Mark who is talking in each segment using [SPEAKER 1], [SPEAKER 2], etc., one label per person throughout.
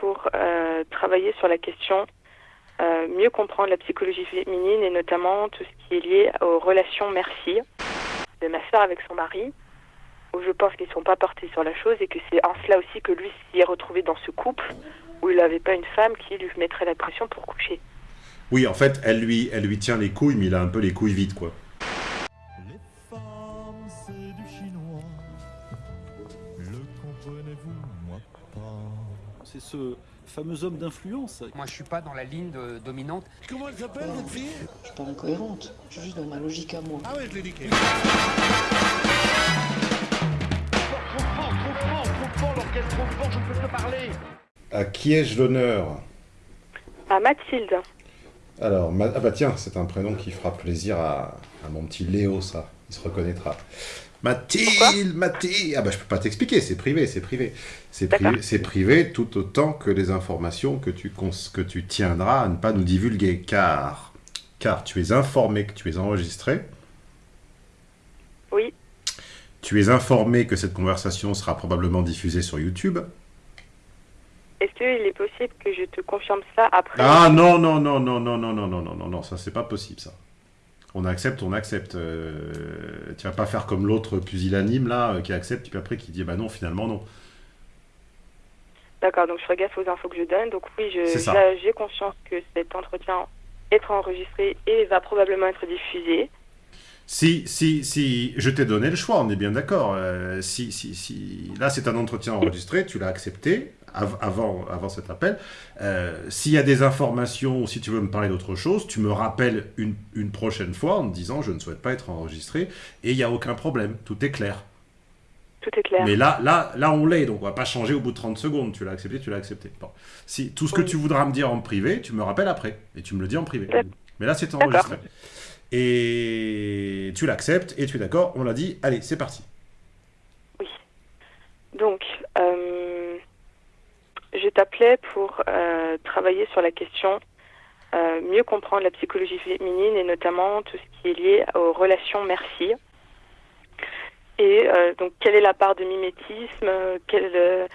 [SPEAKER 1] pour euh, travailler sur la question, euh, mieux comprendre la psychologie féminine et notamment tout ce qui est lié aux relations merci de ma soeur avec son mari, où je pense qu'ils ne sont pas portés sur la chose et que c'est en cela aussi que lui s'y est retrouvé dans ce couple où il n'avait pas une femme qui lui mettrait la pression pour coucher.
[SPEAKER 2] Oui, en fait, elle lui, elle lui tient les couilles, mais il a un peu les couilles vides, quoi.
[SPEAKER 3] C'est
[SPEAKER 4] ce fameux homme d'influence.
[SPEAKER 5] Moi, je suis pas dans la ligne de- dominante.
[SPEAKER 6] Comment elle s'appelle, cette fille?
[SPEAKER 7] Je suis pas incohérente, je suis juste dans ma logique à moi.
[SPEAKER 6] Ah ouais, je l'ai niqué.
[SPEAKER 2] À qui ai-je l'honneur?
[SPEAKER 1] À Mathilde.
[SPEAKER 2] Alors, Ma- ah bah tiens, c'est un prénom qui fera plaisir à, à mon petit Léo, ça. Il se reconnaîtra. Mathilde, Mathilde Ah bah je peux pas t'expliquer, c'est privé, c'est privé. C'est privé, c'est privé tout autant que les informations que tu, cons- que tu tiendras à ne pas nous divulguer, car, car tu es informé que tu es enregistré,
[SPEAKER 1] Oui.
[SPEAKER 2] tu es informé que cette conversation sera probablement diffusée sur YouTube.
[SPEAKER 1] Est-ce qu'il est possible que je te confirme ça après
[SPEAKER 2] Ah non, non, non, non, non, non, non, non, non, non, non, ça c'est pas possible ça. On accepte, on accepte. euh, tu vas pas faire comme l'autre pusillanime là, euh, qui accepte, puis après qui dit bah non, finalement non.
[SPEAKER 1] D'accord, donc je ferai gaffe aux infos que je donne. Donc oui, j'ai conscience que cet entretien est enregistré et va probablement être diffusé.
[SPEAKER 2] Si, si, si, je t'ai donné le choix, on est bien d'accord. euh, si, si, si, là c'est un entretien enregistré, tu l'as accepté av- avant, avant cet appel. Euh, S'il y a des informations ou si tu veux me parler d'autre chose, tu me rappelles une, une prochaine fois en me disant je ne souhaite pas être enregistré et il n'y a aucun problème, tout est clair.
[SPEAKER 1] Tout est clair.
[SPEAKER 2] Mais là, là, là, on l'est, donc on va pas changer au bout de 30 secondes. Tu l'as accepté, tu l'as accepté. Bon. Si, tout ce que
[SPEAKER 1] Oui.
[SPEAKER 2] tu voudras me dire en privé, tu me rappelles après. Et tu me le dis en privé. Mais là, c'est enregistré. Et tu l'acceptes, et tu es d'accord, on l'a dit. Allez, c'est parti.
[SPEAKER 1] Donc, euh, je t'appelais pour euh, travailler sur la question, euh, mieux comprendre la psychologie féminine et notamment tout ce qui est lié aux relations merci. Et euh, donc, quelle est la part de mimétisme quelles,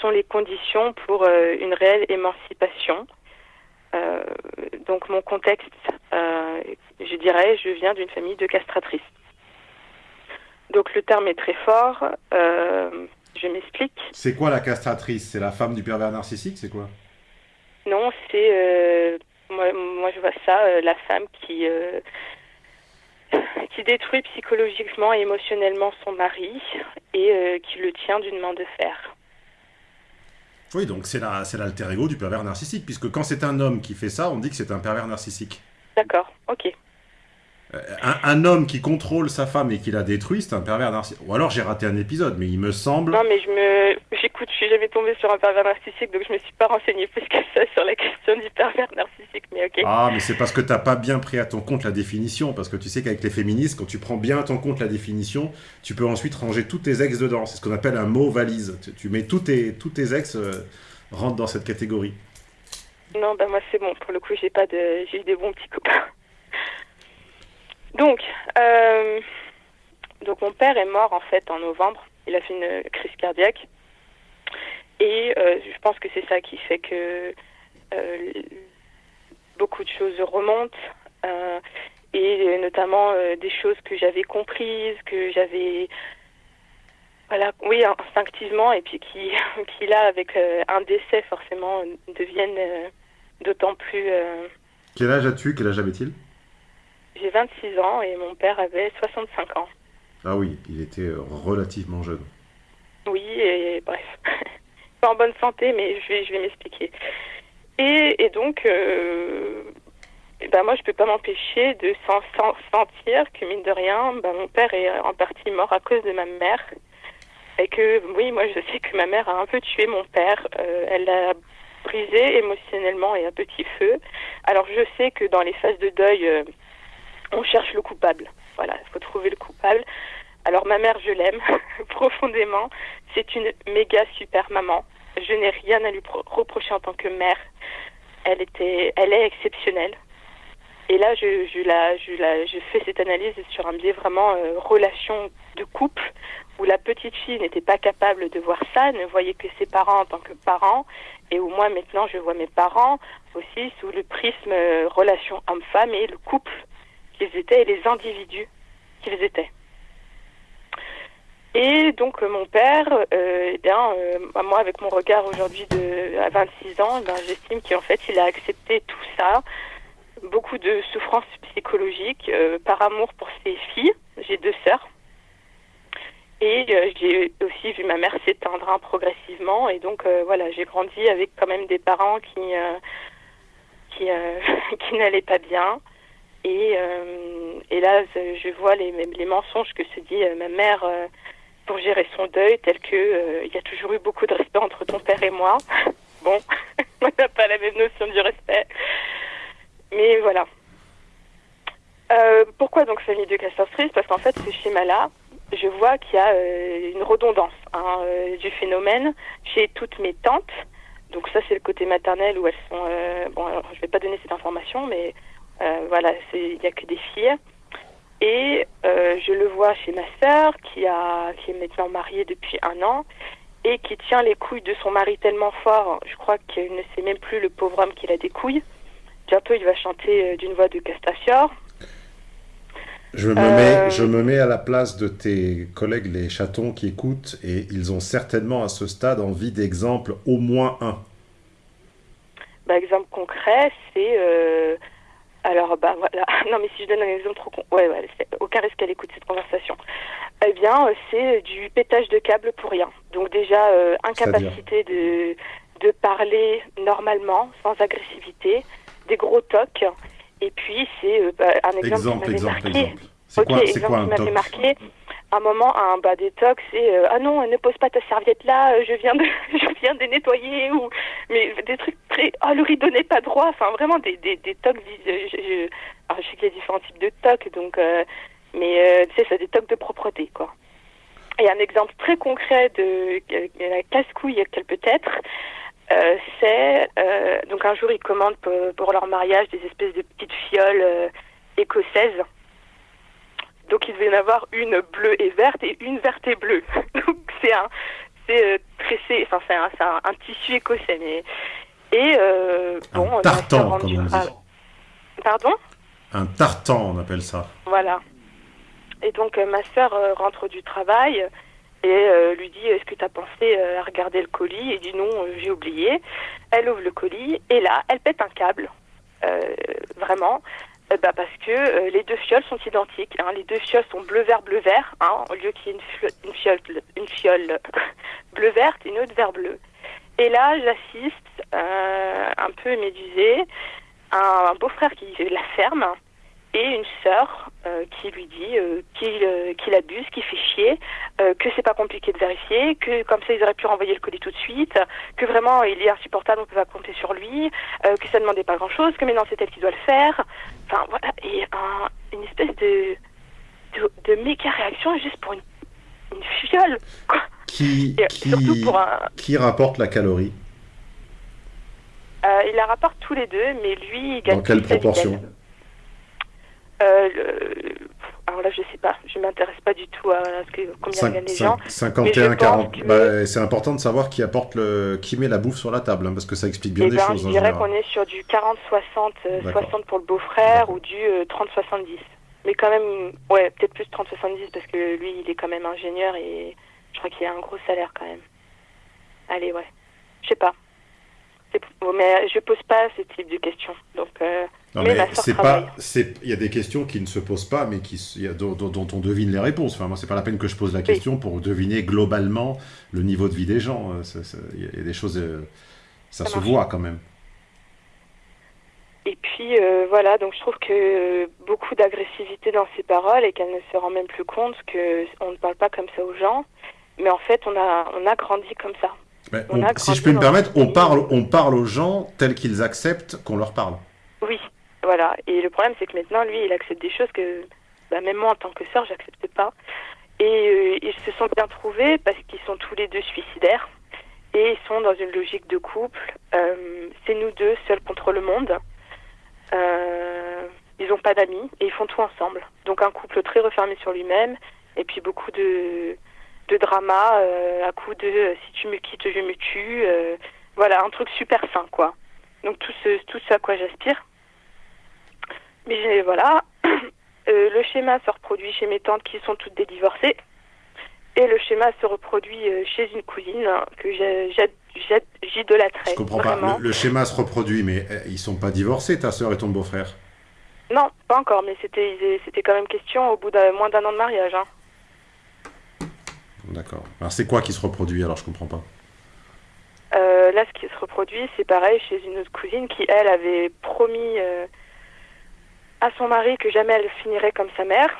[SPEAKER 1] sont les conditions pour une réelle émancipation? Donc, mon contexte, je dirais, je viens d'une famille de castratrices. Donc, le terme est très fort. Je m'explique.
[SPEAKER 2] C'est quoi la castratrice? C'est la femme du pervers narcissique C'est quoi?
[SPEAKER 1] Non, c'est euh, moi, moi je vois ça, euh, la femme qui euh, qui détruit psychologiquement et émotionnellement son mari et qui le tient d'une main de fer.
[SPEAKER 2] Oui, donc c'est la- c'est l'alter ego du pervers narcissique, puisque quand c'est un homme qui fait ça, on dit que c'est un pervers narcissique.
[SPEAKER 1] D'accord, ok.
[SPEAKER 2] Euh, Un, un homme qui contrôle sa femme et qui la détruit, c'est un pervers narcissique. Ou alors j'ai raté un épisode, mais il me semble.
[SPEAKER 1] Non, mais je me, j'écoute, je suis jamais tombée sur un pervers narcissique, donc je me suis pas renseignée plus que ça sur la question du pervers narcissique, mais ok.
[SPEAKER 2] Ah, mais c'est parce que t'as pas bien pris à ton compte la définition, parce que tu sais qu'avec les féministes, quand tu prends bien à ton compte la définition, tu peux ensuite ranger tous tes ex dedans. C'est ce qu'on appelle un mot valise. Tu, tu mets tous tes, tous tes ex euh, rentrent dans cette catégorie.
[SPEAKER 1] Non, bah moi c'est bon. Pour le coup, j'ai pas de, j'ai des bons petits copains. Donc, euh, donc mon père est mort en fait en novembre. Il a fait une crise cardiaque et euh, je pense que c'est ça qui fait que euh, beaucoup de choses remontent et notamment des choses que j'avais comprises, que j'avais voilà, oui, instinctivement, et puis qui, qui là, avec un décès, forcément, deviennent d'autant plus.
[SPEAKER 2] Quel âge as-tu? Quel âge avait-il?
[SPEAKER 1] J'ai 26 ans et mon père avait 65 ans.
[SPEAKER 2] Ah oui, il était euh, relativement jeune.
[SPEAKER 1] Oui, et bref. Pas en bonne santé, mais je vais, je vais m'expliquer. Et, et donc, euh, eh ben moi, je peux pas m'empêcher de sen- sen- sentir que, mine de rien, ben, mon père est en partie mort à cause de ma mère. Et que, oui, moi, je sais que ma mère a un peu tué mon père. Euh, elle l'a brisé émotionnellement et à petit feu. Alors, je sais que dans les phases de deuil, euh, on cherche le coupable. Voilà, il faut trouver le coupable. Alors, ma mère, je l'aime profondément. C'est une méga super maman. Je n'ai rien à lui pro- reprocher en tant que mère. Elle était, elle est exceptionnelle. Et là, je, la, je, la, je fais cette analyse sur un biais vraiment euh, relation de couple, où la petite fille n'était pas capable de voir ça, ne voyait que ses parents en tant que parents, et où moi maintenant je vois mes parents aussi sous le prisme euh, relation homme-femme et le couple qu'ils étaient et les individus qu'ils étaient. Et donc euh, mon père, euh, eh bien, euh, bah, moi avec mon regard aujourd'hui de à 26 ans, eh ben, j'estime qu'en fait il a accepté tout ça, beaucoup de souffrances psychologiques par amour pour ses filles. J'ai deux sœurs. Et j'ai aussi vu ma mère s'éteindre hein, progressivement. Et donc voilà, j'ai grandi avec quand même des parents qui qui, qui n'allaient pas bien. Et, euh, et là, je vois les, les mensonges que se dit euh, ma mère euh, pour gérer son deuil, tel que il y a toujours eu beaucoup de respect entre ton père et moi. bon, on n'a pas la même notion du respect. Mais voilà. Euh, pourquoi donc famille de castratrices Parce qu'en fait, ce schéma-là, je vois qu'il y a euh, une redondance hein, euh, du phénomène chez toutes mes tantes. Donc ça, c'est le côté maternel où elles sont... bon, alors, je vais pas donner cette information, mais voilà, c'est- il n'y a que des filles. Et euh, je le vois chez ma sœur, qui, a, qui est maintenant mariée depuis un an, et qui tient les couilles de son mari tellement fort, je crois qu'il ne sait même plus le pauvre homme qu'il a des couilles. Bientôt, il va chanter euh, d'une voix de Castafiore.
[SPEAKER 2] Je me,
[SPEAKER 1] Euh,
[SPEAKER 2] mets, je me mets à la place de tes collègues, les chatons qui écoutent, et ils ont certainement à ce stade envie d'exemples, au moins un.
[SPEAKER 1] Bah, exemple concret, c'est... euh, alors, bah voilà. Non, mais si je donne un exemple trop con... Ouais, ouais, aucun risque qu'elle écoute cette conversation. Eh bien, euh, c'est du pétage de câble pour rien. Donc déjà, euh, incapacité de, de parler normalement, sans agressivité, des gros tocs. Et puis, c'est euh, bah, un exemple,
[SPEAKER 2] Exemple,
[SPEAKER 1] qui m'avait
[SPEAKER 2] exemple,
[SPEAKER 1] marqué.
[SPEAKER 2] exemple. C'est
[SPEAKER 1] Ok,
[SPEAKER 2] quoi,
[SPEAKER 1] exemple
[SPEAKER 2] quoi
[SPEAKER 1] qui
[SPEAKER 2] un
[SPEAKER 1] m'avait
[SPEAKER 2] toc
[SPEAKER 1] marqué. Un moment, un des tocs, c'est euh, ah non, ne pose pas ta serviette là, euh, je viens de, je viens de nettoyer ou mais des trucs très oh le rideau n'est pas droit, enfin vraiment des des, des tocs. euh, Je, alors, je sais qu'il y a différents types de tocs, donc euh, mais euh, tu sais, c'est des tocs de propreté quoi. Et un exemple très concret de la casse-couille qu'elle peut être, c'est donc un jour ils commandent pour, leur mariage des espèces de petites fioles écossaises. Donc il devait y en avoir une bleue et verte et une verte et bleue. Donc c'est un c'est euh, tressé, enfin c'est un, un, un tissu écossais. Mais et euh,
[SPEAKER 2] Un
[SPEAKER 1] bon, on a
[SPEAKER 2] tartan,
[SPEAKER 1] fait
[SPEAKER 2] comme on dit.
[SPEAKER 1] Pardon?
[SPEAKER 2] Un tartan, on appelle ça.
[SPEAKER 1] Voilà. Et donc euh, ma sœur euh, rentre du travail et euh, lui dit est-ce que tu as pensé euh, à regarder le colis? Et dit non, euh, j'ai oublié. Elle ouvre le colis et là, elle pète un câble. Euh, vraiment. Euh, bah, parce que euh, les deux fioles sont identiques. hein. Les deux fioles sont bleu vert bleu vert. Hein, au lieu qu'il y ait une, fio- une fiole une fiole bleu verte et une autre vert bleu. Et là, j'assiste euh, un peu médusée un beau-frère qui la ferme et une sœur euh, qui lui dit qu'il euh, abuse, qu'il fait chier, que c'est pas compliqué de vérifier, que comme ça ils auraient pu renvoyer le colis tout de suite, que vraiment il est insupportable, on peut pas compter sur lui, que ça demandait pas grand chose, que maintenant c'est elle qui doit le faire. Enfin voilà, et un, une espèce de, de, de méga réaction juste pour une, une fiole, quoi.
[SPEAKER 2] Qui,
[SPEAKER 1] Et
[SPEAKER 2] qui,
[SPEAKER 1] surtout pour un,
[SPEAKER 2] qui rapporte la calorie
[SPEAKER 1] Euh, il la rapporte tous les deux, mais lui, il gagne
[SPEAKER 2] Dans quelle proportion
[SPEAKER 1] euh, le- Alors là, je sais pas. Je m'intéresse pas du tout à ce que, combien gagnent les gens.
[SPEAKER 2] 51,
[SPEAKER 1] pense
[SPEAKER 2] 40.
[SPEAKER 1] que-
[SPEAKER 2] Bah, c'est important de savoir qui apporte le, qui met la bouffe sur la table, hein, parce que ça explique bien
[SPEAKER 1] Eh
[SPEAKER 2] des
[SPEAKER 1] ben,
[SPEAKER 2] choses
[SPEAKER 1] je
[SPEAKER 2] en
[SPEAKER 1] dirais qu'on est sur du 40-60, euh,
[SPEAKER 2] D'accord.
[SPEAKER 1] 60 pour le beau-frère ou du euh, 30-70. Mais quand même, ouais, peut-être plus 30-70 parce que lui, il est quand même ingénieur et je crois qu'il a un gros salaire quand même. Allez, ouais. Je sais pas. Mais je pose pas ce type de questions. Donc, euh,
[SPEAKER 2] Non,
[SPEAKER 1] mais
[SPEAKER 2] mais c'est pas, c'est, il y a des questions qui ne se posent pas, mais qui, dont, dont- dont on devine les réponses. Enfin, moi, c'est pas la peine que je pose la question pour deviner globalement le niveau de vie des gens. Euh, Il y a- des choses, euh, ça,
[SPEAKER 1] Ça
[SPEAKER 2] se
[SPEAKER 1] marche.
[SPEAKER 2] voit quand même.
[SPEAKER 1] Et puis euh, voilà, donc je trouve que euh, beaucoup d'agressivité dans ses paroles et qu'elle ne se rend même plus compte que on ne parle pas comme ça aux gens, mais en fait on a on a grandi comme ça.
[SPEAKER 2] Mais
[SPEAKER 1] On
[SPEAKER 2] on-
[SPEAKER 1] a
[SPEAKER 2] si je peux me permettre, on parle, on parle aux gens tels qu'ils acceptent qu'on leur parle.
[SPEAKER 1] Oui, voilà. Et le problème c'est que maintenant lui il accepte des choses que bah, même moi en tant que sœur j'accepte pas. Et euh, ils se sont bien trouvés parce qu'ils sont tous les deux suicidaires et ils sont dans une logique de couple. Euh, c'est nous deux seuls contre le monde. Euh, ils n'ont pas d'amis et ils font tout ensemble. Donc un couple très refermé sur lui-même et puis beaucoup de de drama euh, à coup de euh, si tu me quittes, je me tue. euh, voilà, un truc super sain, quoi. Donc tout ce, tout ce à quoi j'aspire. Mais voilà, le schéma se reproduit chez mes tantes qui sont toutes des divorcées. Et le schéma se reproduit chez une cousine que j'ai- j'ai- j'idolâtrais.
[SPEAKER 2] Je comprends
[SPEAKER 1] vraiment.
[SPEAKER 2] pas. Le, le schéma se reproduit, mais euh, ils sont pas divorcés, ta sœur et ton beau-frère?
[SPEAKER 1] Non, pas encore, mais c'était c'était quand même question au bout d'un moins d'un an de mariage. Hein.
[SPEAKER 2] D'accord. Alors c'est quoi qui se reproduit alors? Je comprends pas.
[SPEAKER 1] Euh, là, ce qui se reproduit, c'est pareil chez une autre cousine qui, elle, avait promis euh, à son mari que jamais elle finirait comme sa mère.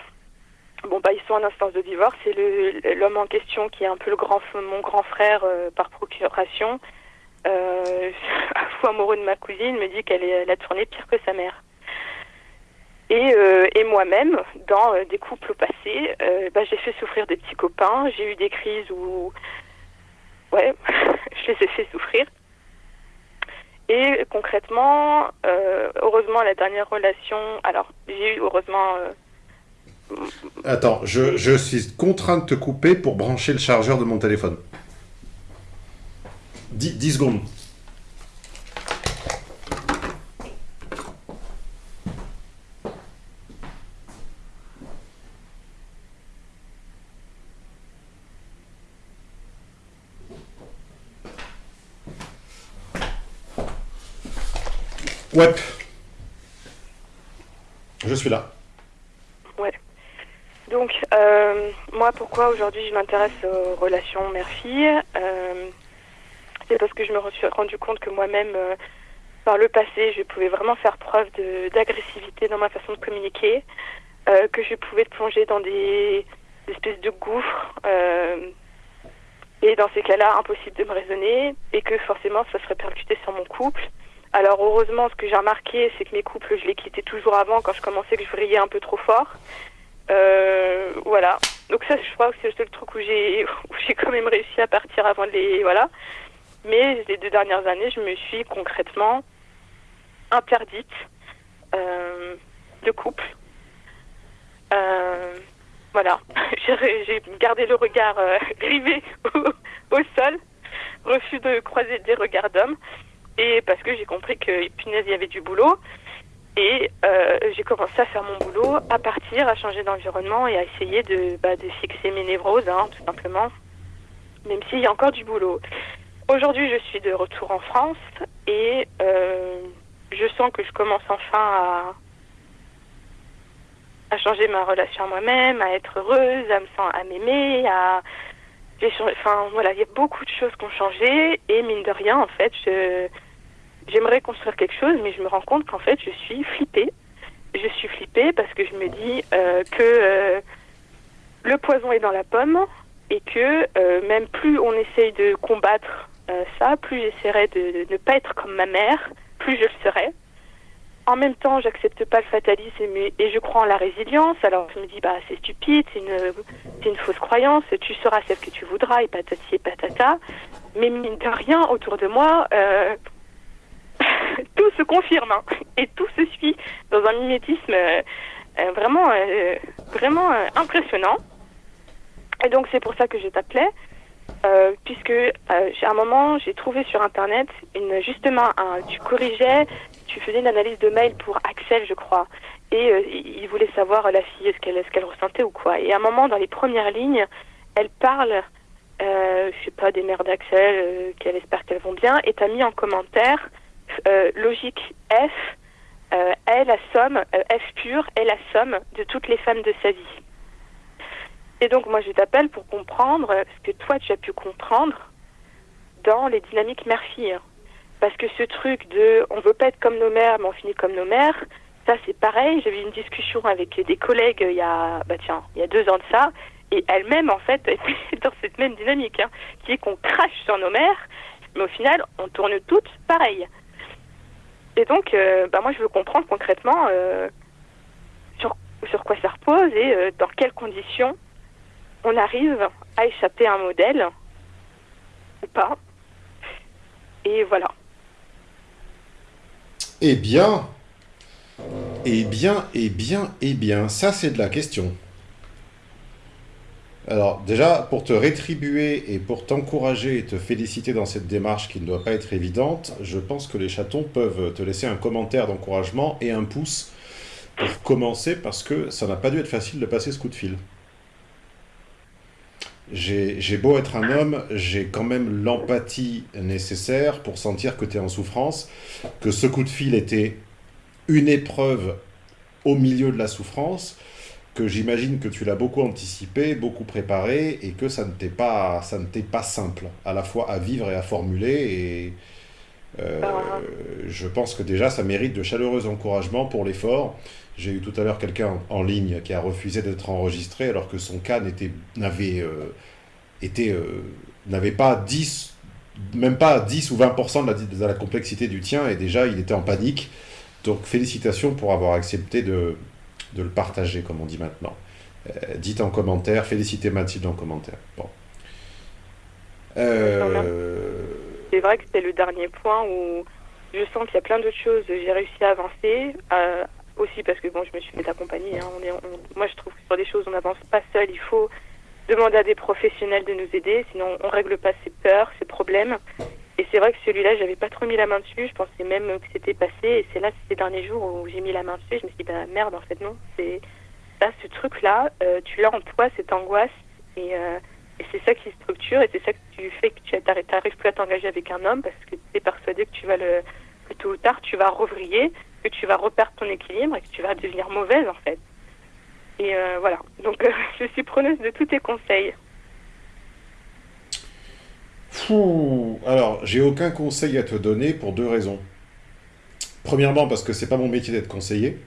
[SPEAKER 1] Bon, bah, ils sont en instance de divorce et l'homme en question, qui est un peu le grand, mon grand frère euh, par procuration, euh, fou amoureux de ma cousine, me dit qu'elle est- elle a tourné pire que sa mère. Et, euh, et moi-même, dans euh, des couples passés, euh, bah, j'ai fait souffrir des petits copains. J'ai eu des crises où, ouais, je les ai fait souffrir. Et concrètement, heureusement, la dernière relation, alors j'ai eu heureusement,
[SPEAKER 2] Attends, je, je suis contraint de te couper pour brancher le chargeur de mon téléphone. 10, 10 secondes. Ouais. Je suis là.
[SPEAKER 1] ouais. Donc, euh, moi, pourquoi aujourd'hui je m'intéresse aux relations mère-fille euh, C'est parce que je me suis rendu compte que moi-même, euh, par le passé, je pouvais vraiment faire preuve d'agressivité dans ma façon de communiquer, que je pouvais plonger dans des, espèces de gouffres. et dans ces cas-là, impossible de me raisonner et que forcément ça se répercutait sur mon couple. Alors heureusement, ce que j'ai remarqué, c'est que mes couples, je les quittais toujours avant quand je commençais que je vrillais un peu trop fort. Euh, voilà. Donc ça, je crois que c'est le seul truc où j'ai j'ai quand même réussi à partir avant de les voilà. Mais les deux dernières années, je me suis concrètement interdite euh, de couple. Euh, voilà. J'ai j'ai gardé le regard euh, rivé au, au sol, refus de croiser des regards d'hommes, parce que j'ai compris que punaise, il y avait du boulot. Et euh, j'ai commencé à faire mon boulot, à partir, à changer d'environnement et à essayer de, bah, fixer mes névroses, hein, tout simplement, même s'il y a encore du boulot. Aujourd'hui, je suis de retour en France et euh, je sens que je commence enfin à, changer ma relation à moi-même, à être heureuse, à me sentir, à m'aimer, enfin voilà, il y a beaucoup de choses qui ont changé et mine de rien, en fait, je j'aimerais construire quelque chose, mais je me rends compte qu'en fait, je suis flippée. Je suis flippée parce que je me dis euh, que euh, le poison est dans la pomme et que euh, même plus on essaye de combattre ça, plus j'essaierai de, ne pas être comme ma mère, plus je le serai. En même temps, j'accepte pas le fatalisme et, je crois en la résilience. Alors je me dis, bah c'est stupide, c'est une, une fausse croyance, tu seras celle que tu voudras et patati et patata. Mais mine de rien, autour de moi, tout se confirme hein, et tout se suit dans un mimétisme euh, euh, vraiment, euh, vraiment impressionnant. Et donc c'est pour ça que je t'appelais, puisque à un moment j'ai trouvé sur internet justement tu corrigeais, tu faisais une analyse de mail pour Axel je crois, et il voulait savoir la fille ce qu'elle ce qu'elle ressentait ou quoi. Et à un moment dans les premières lignes, elle parle, je sais pas des mères d'Axel, qu'elle espère qu'elles vont bien, et t'as mis en commentaire euh, logique F euh, est la somme, euh, F pure est la somme de toutes les femmes de sa vie. Et donc moi je t'appelle pour comprendre ce que toi tu as pu comprendre dans les dynamiques mère-fille. Parce que ce truc de on veut pas être comme nos mères mais on finit comme nos mères, ça c'est pareil. J'avais une discussion avec des collègues il y a bah tiens, il y a deux ans de ça, et elles-mêmes en fait étaient dans cette même dynamique, hein, qui est qu'on crache sur nos mères, mais au final on tourne toutes pareil. Et donc, euh, bah moi, je veux comprendre concrètement euh, sur, sur quoi ça repose et euh, dans quelles conditions on arrive à échapper à un modèle ou pas. Et voilà.
[SPEAKER 2] Eh bien, eh bien, eh bien, eh bien, ça c'est de la question. Alors déjà, pour te rétribuer et pour t'encourager et te féliciter dans cette démarche qui ne doit pas être évidente, je pense que les chatons peuvent te laisser un commentaire d'encouragement et un pouce pour commencer parce que ça n'a pas dû être facile de passer ce coup de fil. J'ai beau être un homme, j'ai quand même l'empathie nécessaire pour sentir que tu es en souffrance, que ce coup de fil était une épreuve au milieu de la souffrance, que j'imagine que tu l'as beaucoup anticipé, beaucoup préparé, et que ça ne t'est pas, ça ne t'est pas simple, à la fois à vivre et à formuler. Et euh, je pense que déjà, ça mérite de chaleureux encouragements pour l'effort. J'ai eu tout à l'heure quelqu'un en ligne qui a refusé d'être enregistré alors que son cas n'était, n'avait, euh, été, euh, n'avait pas 10, même pas 10 ou 20% de la, de la complexité du tien, et déjà, il était en panique. Donc, félicitations pour avoir accepté de, de le partager, comme on dit maintenant. Euh, dites en commentaire, félicitez Mathilde en commentaire. Bon. Euh,
[SPEAKER 1] C'est vrai que c'est le dernier point où je sens qu'il y a plein d'autres choses. J'ai réussi à avancer. euh, aussi parce que bon, je me suis fait accompagner. Hein. On est, on- moi, je trouve que sur des choses, on n'avance pas seul. Il faut demander à des professionnels de nous aider. Sinon, on règle pas ses peurs, ses problèmes. C'est vrai que celui-là, j'avais pas trop mis la main dessus. Je pensais même que c'était passé. Et c'est là, ces derniers jours où j'ai mis la main dessus. Je me suis dit, bah merde, en fait, non. C'est là, ce truc-là, euh, tu l'as en toi, cette angoisse. Et, euh, c'est ça qui structure. Et c'est ça que tu fais que tu n'arrives plus à t'engager avec un homme parce que tu es persuadé que tu vas le, que tôt ou tard, tu vas revriller, que tu vas reperdre ton équilibre et que tu vas devenir mauvaise, en fait. Et euh, voilà. Donc, je suis preneuse de tous tes conseils.
[SPEAKER 2] Fou. Alors, j'ai aucun conseil à te donner pour deux raisons. Premièrement, parce que c'est pas mon métier d'être conseiller.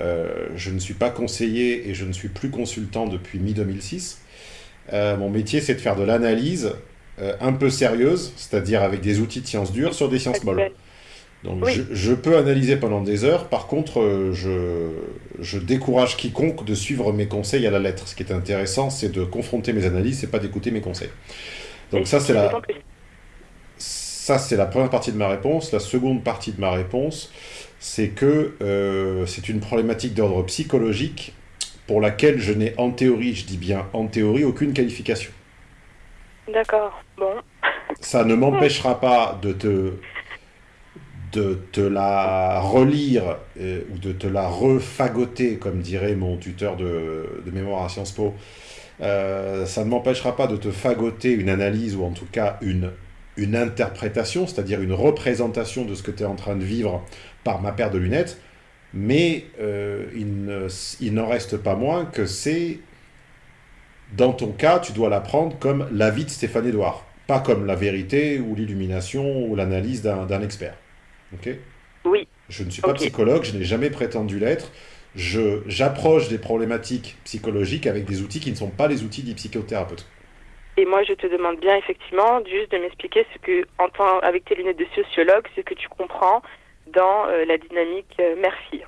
[SPEAKER 2] Euh, je ne suis pas conseiller et je ne suis plus consultant depuis mi-2006. Euh, mon métier, c'est de faire de l'analyse euh, un peu sérieuse, c'est-à-dire avec des outils de sciences dures sur des sciences molles. Donc
[SPEAKER 1] Oui.
[SPEAKER 2] je, je peux analyser pendant des heures, par contre je, je décourage quiconque de suivre mes conseils à la lettre. Ce qui est intéressant, c'est de confronter mes analyses, c'est pas d'écouter mes conseils. Donc ça c'est la, ça c'est la première partie de ma réponse. La seconde partie de ma réponse, c'est que euh, c'est une problématique d'ordre psychologique pour laquelle je n'ai en théorie, je dis bien en théorie, aucune qualification.
[SPEAKER 1] D'accord. Bon.
[SPEAKER 2] ça ne m'empêchera pas de te, de te la relire euh, ou de te la refagoter, comme dirait mon tuteur de, de mémoire à Sciences Po. Euh, ça ne m'empêchera pas de te fagoter une analyse ou en tout cas une, une interprétation, c'est-à-dire une représentation de ce que tu es en train de vivre par ma paire de lunettes. Mais euh, il ne- il n'en reste pas moins que c'est dans ton cas, tu dois la prendre comme l'avis de Stéphane Edouard, pas comme la vérité ou l'illumination ou l'analyse d'un expert. Ok?
[SPEAKER 1] Oui.
[SPEAKER 2] Je ne suis pas psychologue, je n'ai jamais prétendu l'être. J'approche des problématiques psychologiques avec des outils qui ne sont pas les outils des psychothérapeutes.
[SPEAKER 1] Et moi, je te demande bien, effectivement, juste de m'expliquer ce que, en tant, avec tes lunettes de sociologue, ce que tu comprends dans euh, la dynamique euh, mère-fille.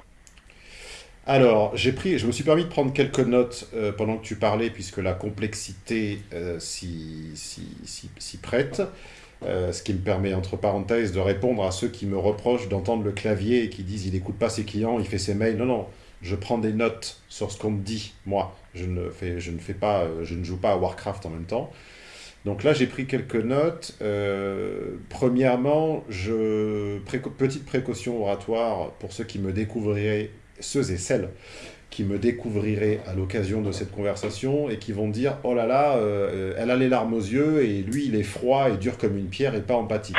[SPEAKER 2] Alors, j'ai pris, je me suis permis de prendre quelques notes euh, pendant que tu parlais, puisque la complexité euh, s'y s'y- s'y prête. Ce qui me permet, entre parenthèses, de répondre à ceux qui me reprochent d'entendre le clavier et qui disent il n'écoute pas ses clients, il fait ses mails. Non, non, je prends des notes sur ce qu'on me dit, moi. Je ne, fais, je ne fais pas, euh, je ne joue pas à Warcraft en même temps. Donc là, j'ai pris quelques notes. Euh, premièrement, je, petite précaution oratoire pour ceux qui me découvriraient, ceux et celles qui me découvriraient à l'occasion de cette conversation et qui vont dire Oh là là, euh, elle a les larmes aux yeux et lui, il est froid et dur comme une pierre et pas empathique.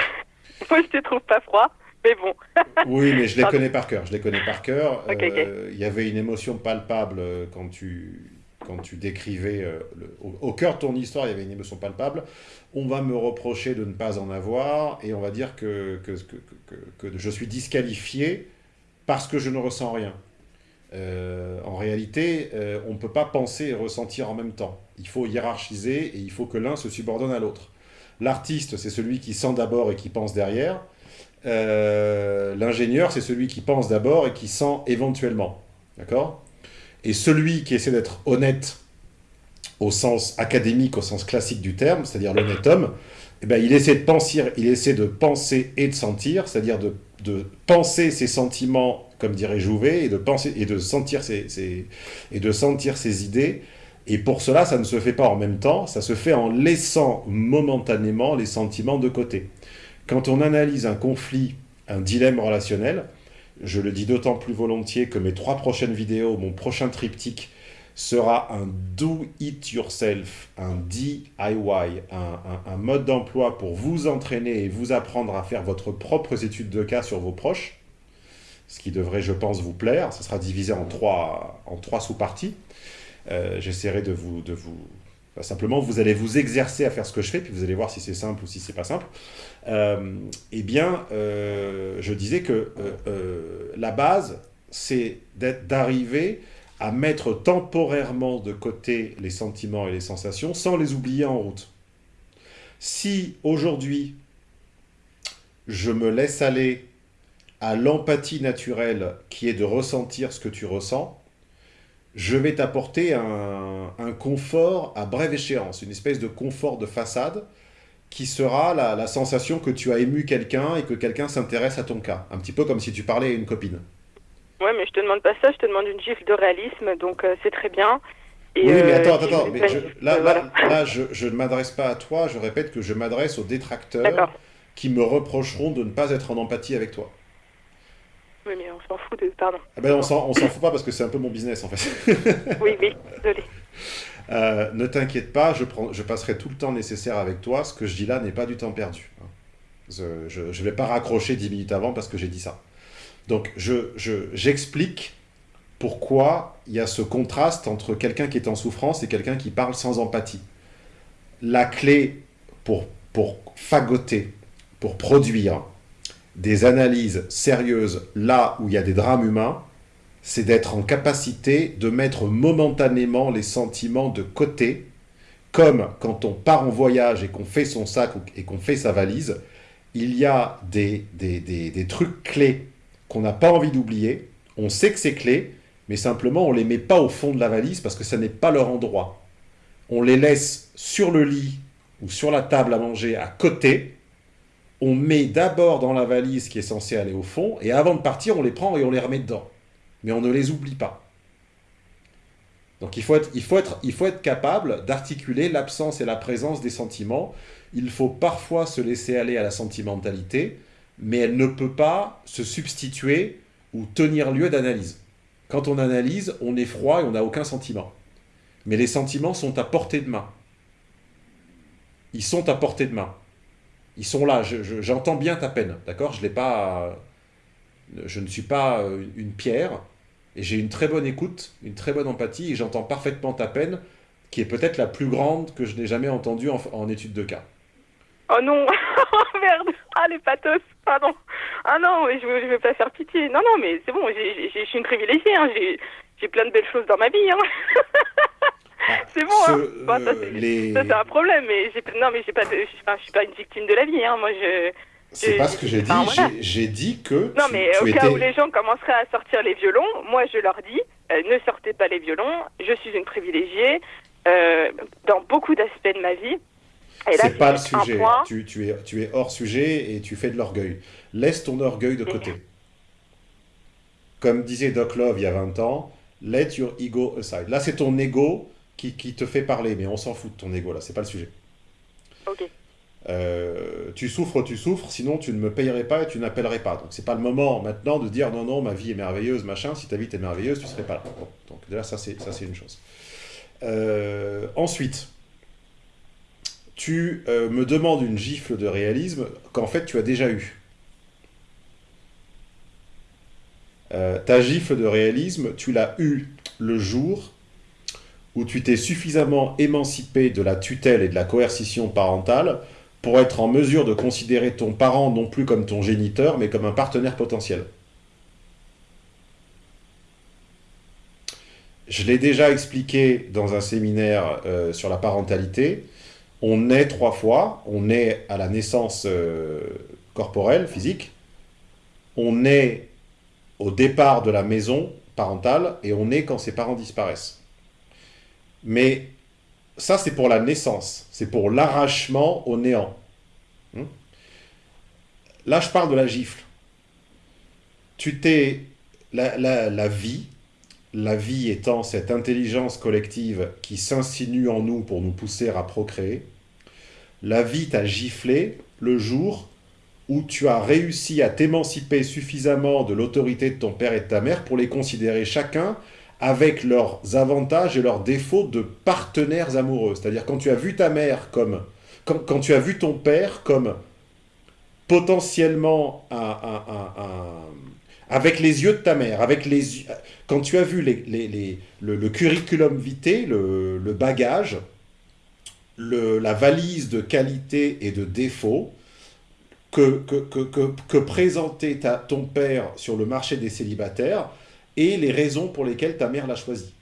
[SPEAKER 1] Moi, je te trouve pas froid, mais bon.
[SPEAKER 2] Oui, mais je les
[SPEAKER 1] Pardon.
[SPEAKER 2] connais par cœur. Je les connais par cœur. Euh, Il y avait une émotion palpable euh, quand tu, quand tu décrivais euh, le- au, au cœur de ton histoire. Il y avait une émotion palpable. On va me reprocher de ne pas en avoir et on va dire que, que, que, que- que je suis disqualifié parce que je ne ressens rien. Euh, en réalité, euh, on ne peut pas penser et ressentir en même temps. Il faut hiérarchiser et il faut que l'un se subordonne à l'autre. L'artiste, c'est celui qui sent d'abord et qui pense derrière. Euh, L'ingénieur, c'est celui qui pense d'abord et qui sent éventuellement. D'accord? Et celui qui essaie d'être honnête au sens académique, au sens classique du terme, c'est-à-dire l'honnête homme, eh ben, il, essaie de penser, il essaie de penser et de sentir, c'est-à-dire de, penser ses sentiments, comme dirait Jouvet, et de, penser, et de, sentir ses- et de sentir ses idées, Et pour cela, ça ne se fait pas en même temps, ça se fait en laissant momentanément les sentiments de côté. Quand on analyse un conflit, un dilemme relationnel, je le dis d'autant plus volontiers que mes trois prochaines vidéos, mon prochain triptyque, sera un do-it-yourself, un DIY, un, un- un mode d'emploi pour vous entraîner et vous apprendre à faire votre propre étude de cas sur vos proches, ce qui devrait, je pense, vous plaire. Ça sera divisé en trois, en trois sous-parties. Euh, J'essaierai de vous, de vous... enfin, simplement, vous allez vous exercer à faire ce que je fais, puis vous allez voir si c'est simple ou si c'est pas simple. Euh, eh bien, euh, je disais que euh, la base, c'est d'arriver à mettre temporairement de côté les sentiments et les sensations sans les oublier en route. Si aujourd'hui, je me laisse aller à l'empathie naturelle qui est de ressentir ce que tu ressens, je vais t'apporter un, un confort à brève échéance, une espèce de confort de façade qui sera la, la sensation que tu as ému quelqu'un et que quelqu'un s'intéresse à ton cas. Un petit peu comme si tu parlais à une copine.
[SPEAKER 1] Ouais, mais je te demande pas ça, je te demande une gifle de réalisme, donc euh, c'est très bien. Et,
[SPEAKER 2] oui, mais
[SPEAKER 1] euh,
[SPEAKER 2] attends, attends, mais je- là, là,
[SPEAKER 1] voilà.
[SPEAKER 2] là, je, je ne m'adresse pas à toi, je répète que je m'adresse aux détracteurs qui me reprocheront de ne pas être en empathie avec toi.
[SPEAKER 1] Oui, mais on s'en fout de. Pardon.
[SPEAKER 2] Ah ben, on s'en fout pas parce que c'est un peu mon business en fait.
[SPEAKER 1] Oui, oui, désolé.
[SPEAKER 2] Euh, ne t'inquiète pas, je, prends, je passerai tout le temps nécessaire avec toi. Ce que je dis là n'est pas du temps perdu. Je ne vais pas raccrocher 10 minutes avant parce que j'ai dit ça. Donc, je- je- j'explique pourquoi il y a ce contraste entre quelqu'un qui est en souffrance et quelqu'un qui parle sans empathie. La clé pour, pour fagoter, pour produire des analyses sérieuses là où il y a des drames humains, c'est d'être en capacité de mettre momentanément les sentiments de côté, comme quand on part en voyage et qu'on fait son sac et qu'on fait sa valise, il y a des, des, des- des trucs clés qu'on n'a pas envie d'oublier, on sait que c'est clé, mais simplement on les met pas au fond de la valise parce que ça n'est pas leur endroit. On les laisse sur le lit ou sur la table à manger à côté, on met d'abord dans la valise qui est censée aller au fond, et avant de partir, on les prend et on les remet dedans mais on ne les oublie pas. Donc il faut être, capable d'articuler l'absence et la présence des sentiments. Il faut parfois se laisser aller à la sentimentalité, mais elle ne peut pas se substituer ou tenir lieu d'analyse. Quand on analyse, on est froid et on n'a aucun sentiment. Mais les sentiments sont à portée de main. Ils sont à portée de main. Ils sont là. Je- je- J'entends bien ta peine, d'accord? Je l'ai pas. Je ne suis pas euh, une pierre et j'ai une très bonne écoute, une très bonne empathie et j'entends parfaitement ta peine, qui est peut-être la plus grande que je n'ai jamais entendue en, en étude de cas.
[SPEAKER 1] Oh non Oh merde Ah, les pathos Pardon Ah non, mais je, je vais pas faire pitié. Non, non, mais c'est bon, je suis une privilégiée. Hein. J'ai plein de belles choses dans ma vie. Hein. c'est bon,
[SPEAKER 2] Ce-
[SPEAKER 1] hein. Bon, ça,
[SPEAKER 2] euh,
[SPEAKER 1] c'est
[SPEAKER 2] les-
[SPEAKER 1] ça, c'est un problème, mais non, mais je, je suis pas une victime de la vie. Hein. Moi, je...
[SPEAKER 2] C'est pas ce que j'ai dit.
[SPEAKER 1] enfin, voilà.
[SPEAKER 2] j'ai- dit que
[SPEAKER 1] Non,
[SPEAKER 2] tu,
[SPEAKER 1] mais
[SPEAKER 2] tu
[SPEAKER 1] au
[SPEAKER 2] étais.
[SPEAKER 1] cas où les gens commenceraient à sortir les violons, moi je leur dis, euh, ne sortez pas les violons, je suis une privilégiée euh, dans beaucoup d'aspects de ma vie.
[SPEAKER 2] C'est pas le sujet.
[SPEAKER 1] point.
[SPEAKER 2] Tu, tu es, tu es hors sujet et tu fais de l'orgueil. Laisse ton orgueil de côté. Comme disait Doc Love il y a 20 ans, let your ego aside. Là, c'est ton ego qui, qui te fait parler, mais on s'en fout de ton ego là, c'est pas le sujet.
[SPEAKER 1] Ok.
[SPEAKER 2] Euh, tu souffres, tu souffres, sinon tu ne me payerais pas et tu n'appellerais pas. Donc c'est pas le moment maintenant de dire non, non, ma vie est merveilleuse, machin. Si ta vie était merveilleuse, tu serais pas là. Donc déjà, ça c'est une chose. Euh, ensuite, tu euh, me demandes une gifle de réalisme qu'en fait tu as déjà eu. Euh, ta gifle de réalisme, tu l'as eue le jour où tu t'es suffisamment émancipé de la tutelle et de la coercition parentale pour être en mesure de considérer ton parent non plus comme ton géniteur, mais comme un partenaire potentiel. Je l'ai déjà expliqué dans un séminaire euh, sur la parentalité. On naît trois fois. On naît à la naissance euh, corporelle, physique. On naît au départ de la maison parentale et on naît quand ses parents disparaissent. Mais ça, c'est pour la naissance. C'est pour l'arrachement au néant. Hmm? Là, je parle de la gifle. Tu t'es... La, la, la vie, la vie étant cette intelligence collective qui s'insinue en nous pour nous pousser à procréer, la vie t'a giflé le jour où tu as réussi à t'émanciper suffisamment de l'autorité de ton père et de ta mère pour les considérer chacun avec leurs avantages et leurs défauts de partenaires amoureux. C'est-à-dire quand tu as vu ta mère comme... Quand, tu as vu ton père comme potentiellement un, avec les yeux de ta mère, avec les quand tu as vu le, curriculum vitae, le, bagage, la valise de qualité et de défauts que, présentait ta- ton père sur le marché des célibataires et les raisons pour lesquelles ta mère l'a choisi.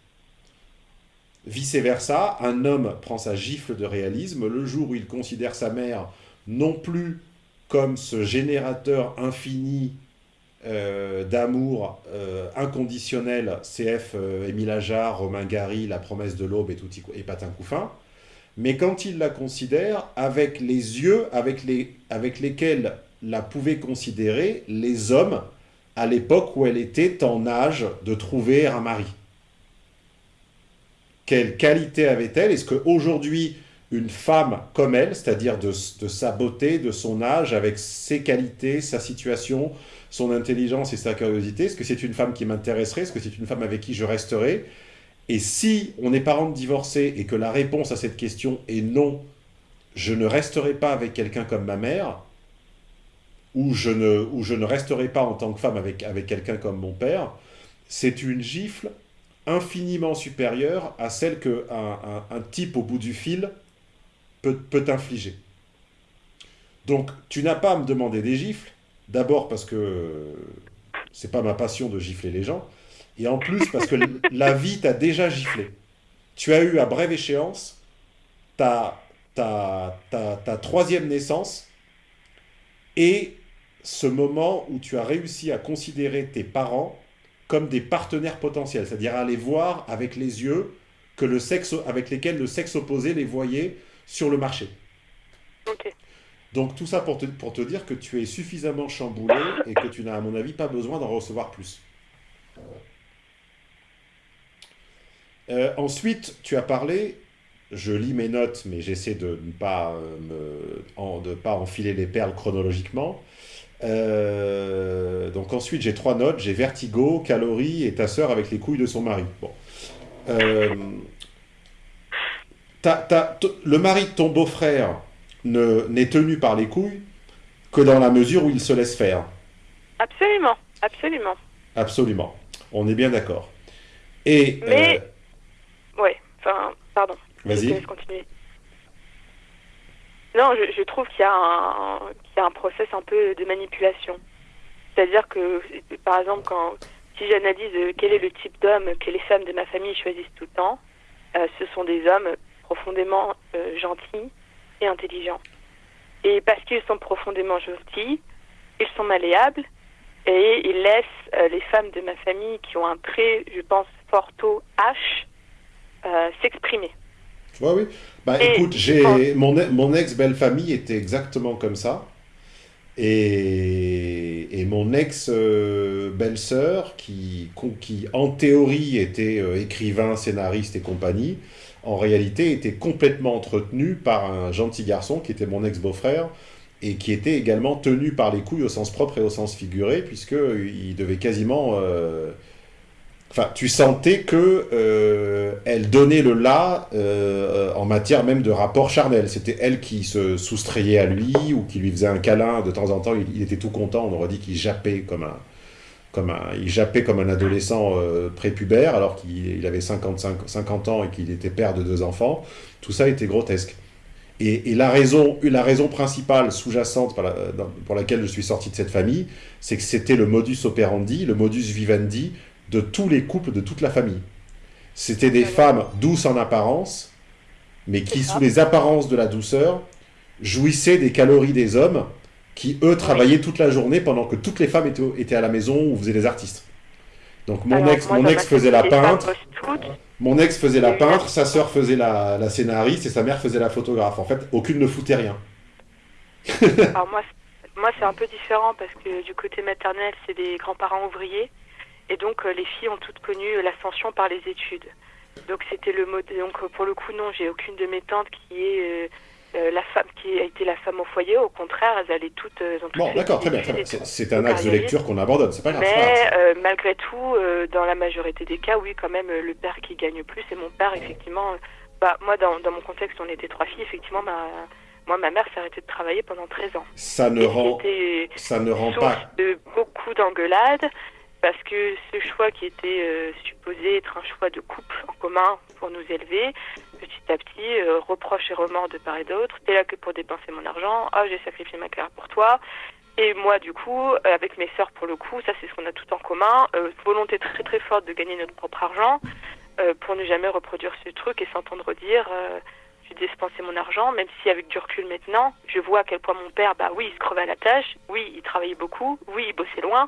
[SPEAKER 2] Vice-versa, un homme prend sa gifle de réalisme le jour où il considère sa mère non plus comme ce générateur infini euh, d'amour euh, inconditionnel, CF euh, Émile Ajar, Romain Gary, La promesse de l'aube et, et Patin Couffin, mais quand il la considère avec les yeux avec, les, avec lesquels la pouvaient considérer les hommes à l'époque où elle était en âge de trouver un mari. Quelle qualité avait-elle? Est-ce qu'aujourd'hui, une femme comme elle, c'est-à-dire de, sa beauté, de son âge, avec ses qualités, sa situation, son intelligence et sa curiosité, est-ce que c'est une femme qui m'intéresserait? Est-ce que c'est une femme avec qui je resterai Et si on est parent de divorcés et que la réponse à cette question est non, je ne resterai pas avec quelqu'un comme ma mère, ou je ne, ou je ne resterai pas en tant que femme avec, avec quelqu'un comme mon père, c'est une gifle infiniment supérieure à celle qu'un un, un type au bout du fil peut, peut t'infliger. Donc, tu n'as pas à me demander des gifles, d'abord parce que c'est pas ma passion de gifler les gens, et en plus parce que la vie t'a déjà giflé. Tu as eu à brève échéance ta, ta, ta, ta troisième naissance et ce moment où tu as réussi à considérer tes parents comme des partenaires potentiels, c'est-à-dire à les voir avec les yeux que le sexe, avec lesquels le sexe opposé les voyait sur le marché. Donc tout ça pour te, pour te dire que tu es suffisamment chamboulé et que tu n'as à mon avis pas besoin d'en recevoir plus. Euh, ensuite, tu as parlé, je lis mes notes, mais j'essaie de ne pas, euh, me, en- de pas enfiler les perles chronologiquement. Euh, donc ensuite, j'ai trois notes, j'ai vertigo, calories et ta sœur avec les couilles de son mari. Bon. Euh, t- le mari de ton beau-frère ne- n'est tenu par les couilles que dans la mesure où il se laisse faire.
[SPEAKER 1] Absolument, absolument.
[SPEAKER 2] Absolument. On est bien d'accord. Et...
[SPEAKER 1] Mais-
[SPEAKER 2] euh,
[SPEAKER 1] Ouais, enfin, pardon.
[SPEAKER 2] Vas-y.
[SPEAKER 1] Non, je, je trouve qu'il y, a un- qu'il y a un process un peu de manipulation. C'est-à-dire que, par exemple, quand, si j'analyse euh, quel est le type d'homme que les femmes de ma famille choisissent tout le temps, euh, ce sont des hommes profondément euh, gentils et intelligents. Et parce qu'ils sont profondément gentils, ils sont malléables et ils laissent les femmes de ma famille qui ont un très, je pense, fort taux H euh, s'exprimer.
[SPEAKER 2] Ouais, oui. Bah
[SPEAKER 1] Et-
[SPEAKER 2] écoute, j'ai mon, e- mon ex-belle-famille était exactement comme ça. Et, et mon ex-belle-sœur, qui, qui en théorie était euh, écrivain, scénariste et compagnie, en réalité était complètement entretenue par un gentil garçon qui était mon ex-beau-frère et qui était également tenu par les couilles au sens propre et au sens figuré, puisqu'il devait quasiment... euh, Enfin, tu sentais que euh, elle donnait le là euh, en matière même de rapport charnel. C'était elle qui se soustrayait à lui ou qui lui faisait un câlin de temps en temps. Il, était tout content. On aurait dit qu'il jappait comme un, comme un, il jappait comme un adolescent euh, prépubère alors qu'il il avait 55, 50 ans et qu'il était père de deux enfants. Tout ça était grotesque. Et, la, raison, la raison principale sous-jacente dans- pour laquelle je suis sorti de cette famille, c'est que c'était le modus operandi, le modus vivendi de tous les couples, de toute la famille. C'était des femmes douces en apparence, mais qui, sous les apparences de la douceur, jouissaient des calories des hommes qui, eux, travaillaient toute la journée pendant que toutes les femmes étaient, étaient à la maison ou faisaient des artistes. Donc mon
[SPEAKER 1] Alors,
[SPEAKER 2] ex,
[SPEAKER 1] moi,
[SPEAKER 2] mon ex faisait la peintre, mon ex faisait la peintre, sa sœur faisait la, la scénariste et sa mère faisait la photographe. En fait, aucune ne foutait rien.
[SPEAKER 1] Alors moi, moi c'est un peu différent parce que du côté maternel, c'est des grands-parents ouvriers Et donc, euh, les filles ont toutes connu l'ascension par les études. Donc, c'était le mode. Donc, euh, pour le coup, non, j'ai aucune de mes tantes qui est euh, euh, la femme qui a été la femme au foyer. Au contraire, elles allaient toutes. euh, toutes
[SPEAKER 2] Bon, d'accord, très bien, C'est un axe de lecture qu'on abandonne, c'est pas grave.
[SPEAKER 1] Mais euh, malgré tout, euh, dans la majorité des cas, oui, quand même, euh, le père qui gagne plus, et mon père, effectivement. euh, bah, moi, dans, dans mon contexte, on était trois filles. Effectivement, ma, moi, ma mère s'est arrêtée de travailler pendant 13 ans.
[SPEAKER 2] Ça ne
[SPEAKER 1] Et
[SPEAKER 2] rend, ça ne rend pas.
[SPEAKER 1] de beaucoup d'engueulades parce que ce choix qui était euh, supposé être un choix de couple en commun pour nous élever, petit à petit, euh, reproches et remords de part et d'autre. T'es là que pour dépenser mon argent. Ah, j'ai sacrifié ma carrière pour toi. Et moi, du coup, euh, avec mes sœurs, pour le coup, ça c'est ce qu'on a tout en commun, euh, volonté très très forte de gagner notre propre argent pour ne jamais reproduire ce truc et s'entendre dire j'ai dépensé mon argent, même si avec du recul maintenant, je vois à quel point mon père, bah oui, il se crevait à la tâche, oui, il travaillait beaucoup, oui, il bossait loin,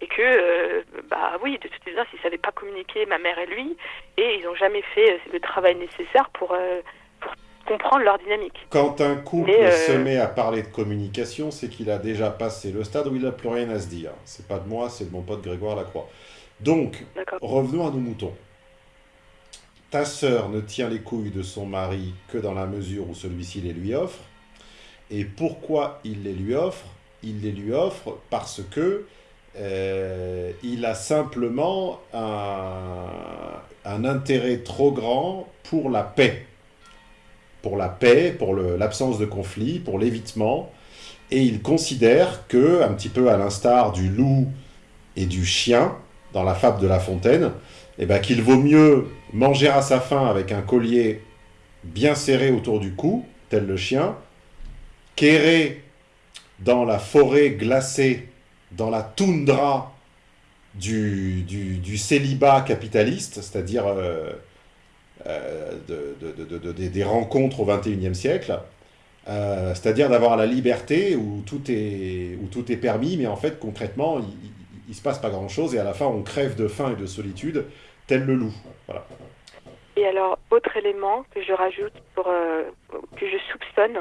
[SPEAKER 1] et que, euh, bah oui, de toute évidence, ils savaient pas communiquer, ma mère et lui, et ils n'ont jamais fait euh, le travail nécessaire pour, euh, pour comprendre leur dynamique.
[SPEAKER 2] Quand un couple
[SPEAKER 1] euh,
[SPEAKER 2] se met à parler de communication, c'est qu'il a déjà passé le stade où il n'a plus rien à se dire. C'est pas de moi, c'est de mon pote Grégoire Lacroix. Donc, revenons à nos moutons. Ta sœur ne tient les couilles de son mari que dans la mesure où celui-ci les lui offre. Et pourquoi il les lui offre? Il les lui offre parce que euh, il a simplement un, intérêt trop grand pour la paix. Pour la paix, pour l'absence de conflit, pour l'évitement. Et il considère que, un petit peu à l'instar du loup et du chien, dans la fable de La Fontaine, eh ben, qu'il vaut mieux manger à sa faim avec un collier bien serré autour du cou, tel le chien, qu'errer dans la forêt glacée, dans la toundra du, célibat capitaliste, c'est-à-dire euh, euh, de- de- de- de- de- des rencontres au XXIe siècle, euh, c'est-à-dire d'avoir la liberté où tout, est, permis, mais en fait, concrètement, il, il se passe pas grand-chose, et à la fin, on crève de faim et de solitude, tel le loup.
[SPEAKER 1] Et alors, autre élément que je rajoute, que je soupçonne,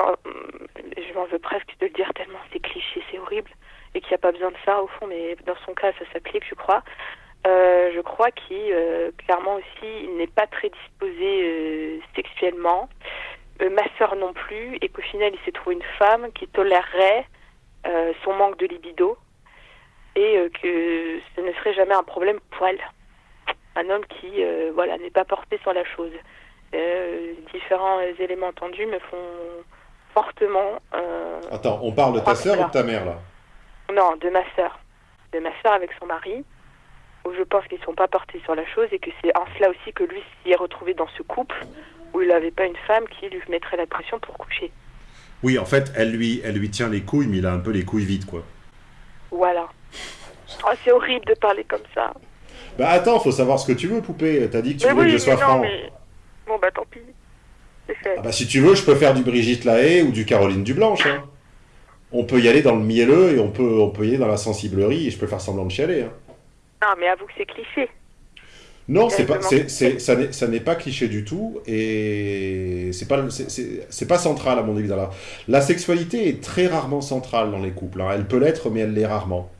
[SPEAKER 1] euh, je m'en veux presque de le dire tellement c'est cliché, c'est horrible, et qu'il n'y a pas besoin de ça au fond, mais dans son cas, ça s'applique, je crois. Euh, je crois qu'il, euh, clairement aussi, n'est pas très disposé euh, sexuellement, ma sœur non plus, et qu'au final, il s'est trouvé une femme qui tolérerait son manque de libido, et que ce ne serait jamais un problème elle un homme qui voilà n'est pas porté sur la chose. Différents éléments entendus me font euh,
[SPEAKER 2] Attends, on parle de ta sœur ou de ta mère, là
[SPEAKER 1] non de ma sœur de ma sœur avec son mari où je pense qu'ils sont pas portés sur la chose et que c'est en cela aussi que lui s'y est retrouvé dans ce couple où il n'avait pas une femme qui lui mettrait la pression pour coucher.
[SPEAKER 2] Oui, en fait, elle lui, elle lui tient les couilles, mais il a un peu les couilles vides, quoi.
[SPEAKER 1] Voilà. Oh, c'est horrible de parler comme ça.
[SPEAKER 2] Bah attends, faut savoir ce que tu veux, poupée. T'as dit que tu
[SPEAKER 1] mais
[SPEAKER 2] voulais
[SPEAKER 1] oui,
[SPEAKER 2] que je sois
[SPEAKER 1] mais non,
[SPEAKER 2] franc.
[SPEAKER 1] mais bon bah tant pis.
[SPEAKER 2] Ah bah si tu veux, je peux faire du Brigitte Lahaye ou du Caroline Dublanche. Hein. On peut y aller dans le mielleux et on peut, on peut y aller dans la sensiblerie et je peux faire semblant de chialer. Hein.
[SPEAKER 1] Non mais avoue que c'est cliché.
[SPEAKER 2] Non, c'est pas, ça n'est, ça n'est pas cliché du tout et c'est pas, c'est, pas central à mon avis. la sexualité est très rarement centrale dans les couples. hein. Elle peut l'être, mais elle l'est rarement.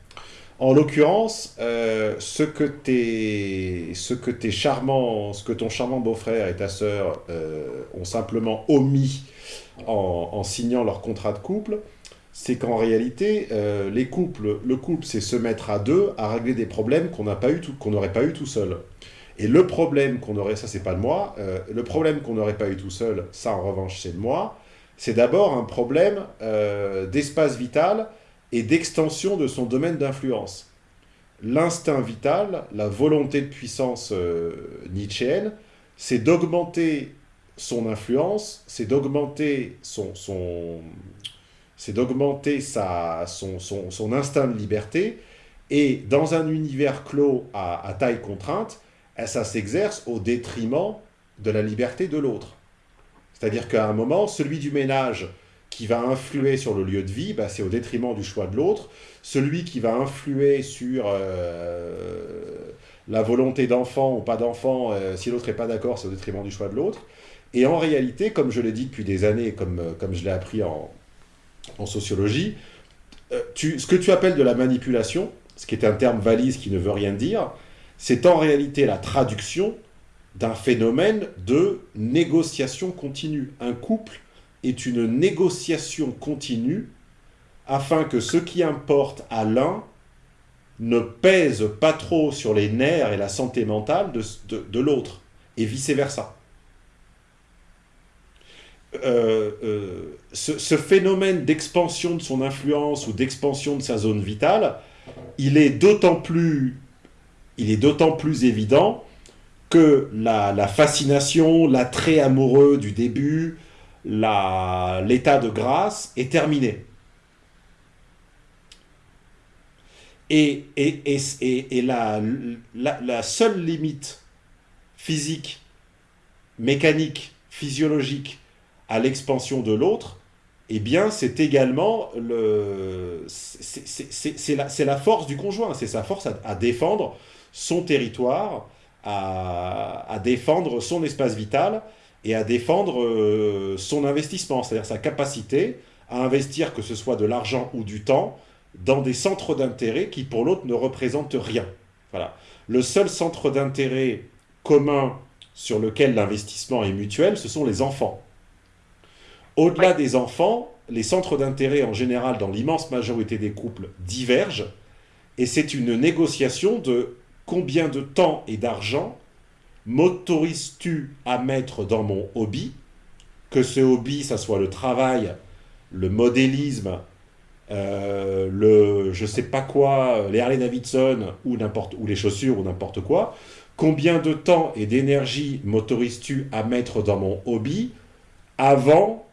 [SPEAKER 2] En l'occurrence, euh, ce que tes, ce que tes charmants, ce que ton charmant beau-frère et ta sœur euh, ont simplement omis en, signant leur contrat de couple, c'est qu'en réalité, euh, le couple, c'est se mettre à deux à régler des problèmes qu'on qu'on n'aurait pas eu tout seul. Et le problème qu'on aurait, ça c'est pas de moi, euh, le problème qu'on n'aurait pas eu tout seul, ça en revanche c'est de moi, c'est d'abord un problème euh, d'espace vital et d'extension de son domaine d'influence. L'instinct vital, la volonté de puissance euh, c'est d'augmenter son influence, c'est d'augmenter son, c'est d'augmenter sa, son, instinct de liberté, et dans un univers clos à, à taille contrainte, ça s'exerce au détriment de la liberté de l'autre. C'est-à-dire qu'à un moment, celui du ménage qui va influer sur le lieu de vie, bah, c'est au détriment du choix de l'autre. Celui qui va influer sur euh, la volonté d'enfant ou pas d'enfant, euh, si l'autre n'est pas d'accord, c'est au détriment du choix de l'autre. Et en réalité, comme je l'ai dit depuis des années, comme, euh, comme je l'ai appris en, en sociologie, ce que tu appelles de la manipulation, ce qui est un terme valise qui ne veut rien dire, c'est en réalité la traduction d'un phénomène de négociation continue. Un couple est une négociation continue afin que ce qui importe à l'un ne pèse pas trop sur les nerfs et la santé mentale de, l'autre, et vice-versa. Euh, euh, ce, phénomène d'expansion de son influence ou d'expansion de sa zone vitale, il est d'autant plus, évident que la, fascination, l'attrait amoureux du début, l'état de grâce est terminé. Et, et, et, et, la, la, seule limite physique, mécanique, physiologique à l'expansion de l'autre, eh bien, c'est également le, c'est- la, la force du conjoint, c'est sa force à, à défendre son territoire, à, à défendre son espace vital et à défendre euh, son investissement, c'est-à-dire sa capacité à investir, que ce soit de l'argent ou du temps, dans des centres d'intérêt qui pour l'autre ne représentent rien. Voilà. Le seul centre d'intérêt commun sur lequel l'investissement est mutuel, ce sont les enfants. Au-delà des enfants, les centres d'intérêt en général, dans l'immense majorité des couples, divergent, et c'est une négociation de combien de temps et d'argent m'autorises-tu à mettre dans mon hobby, que ce hobby, ça soit le travail, le modélisme, euh, le je sais pas quoi, les Harley Davidson ou ou les chaussures ou n'importe quoi. Combien de temps et d'énergie m'autorises-tu à mettre dans mon hobby avant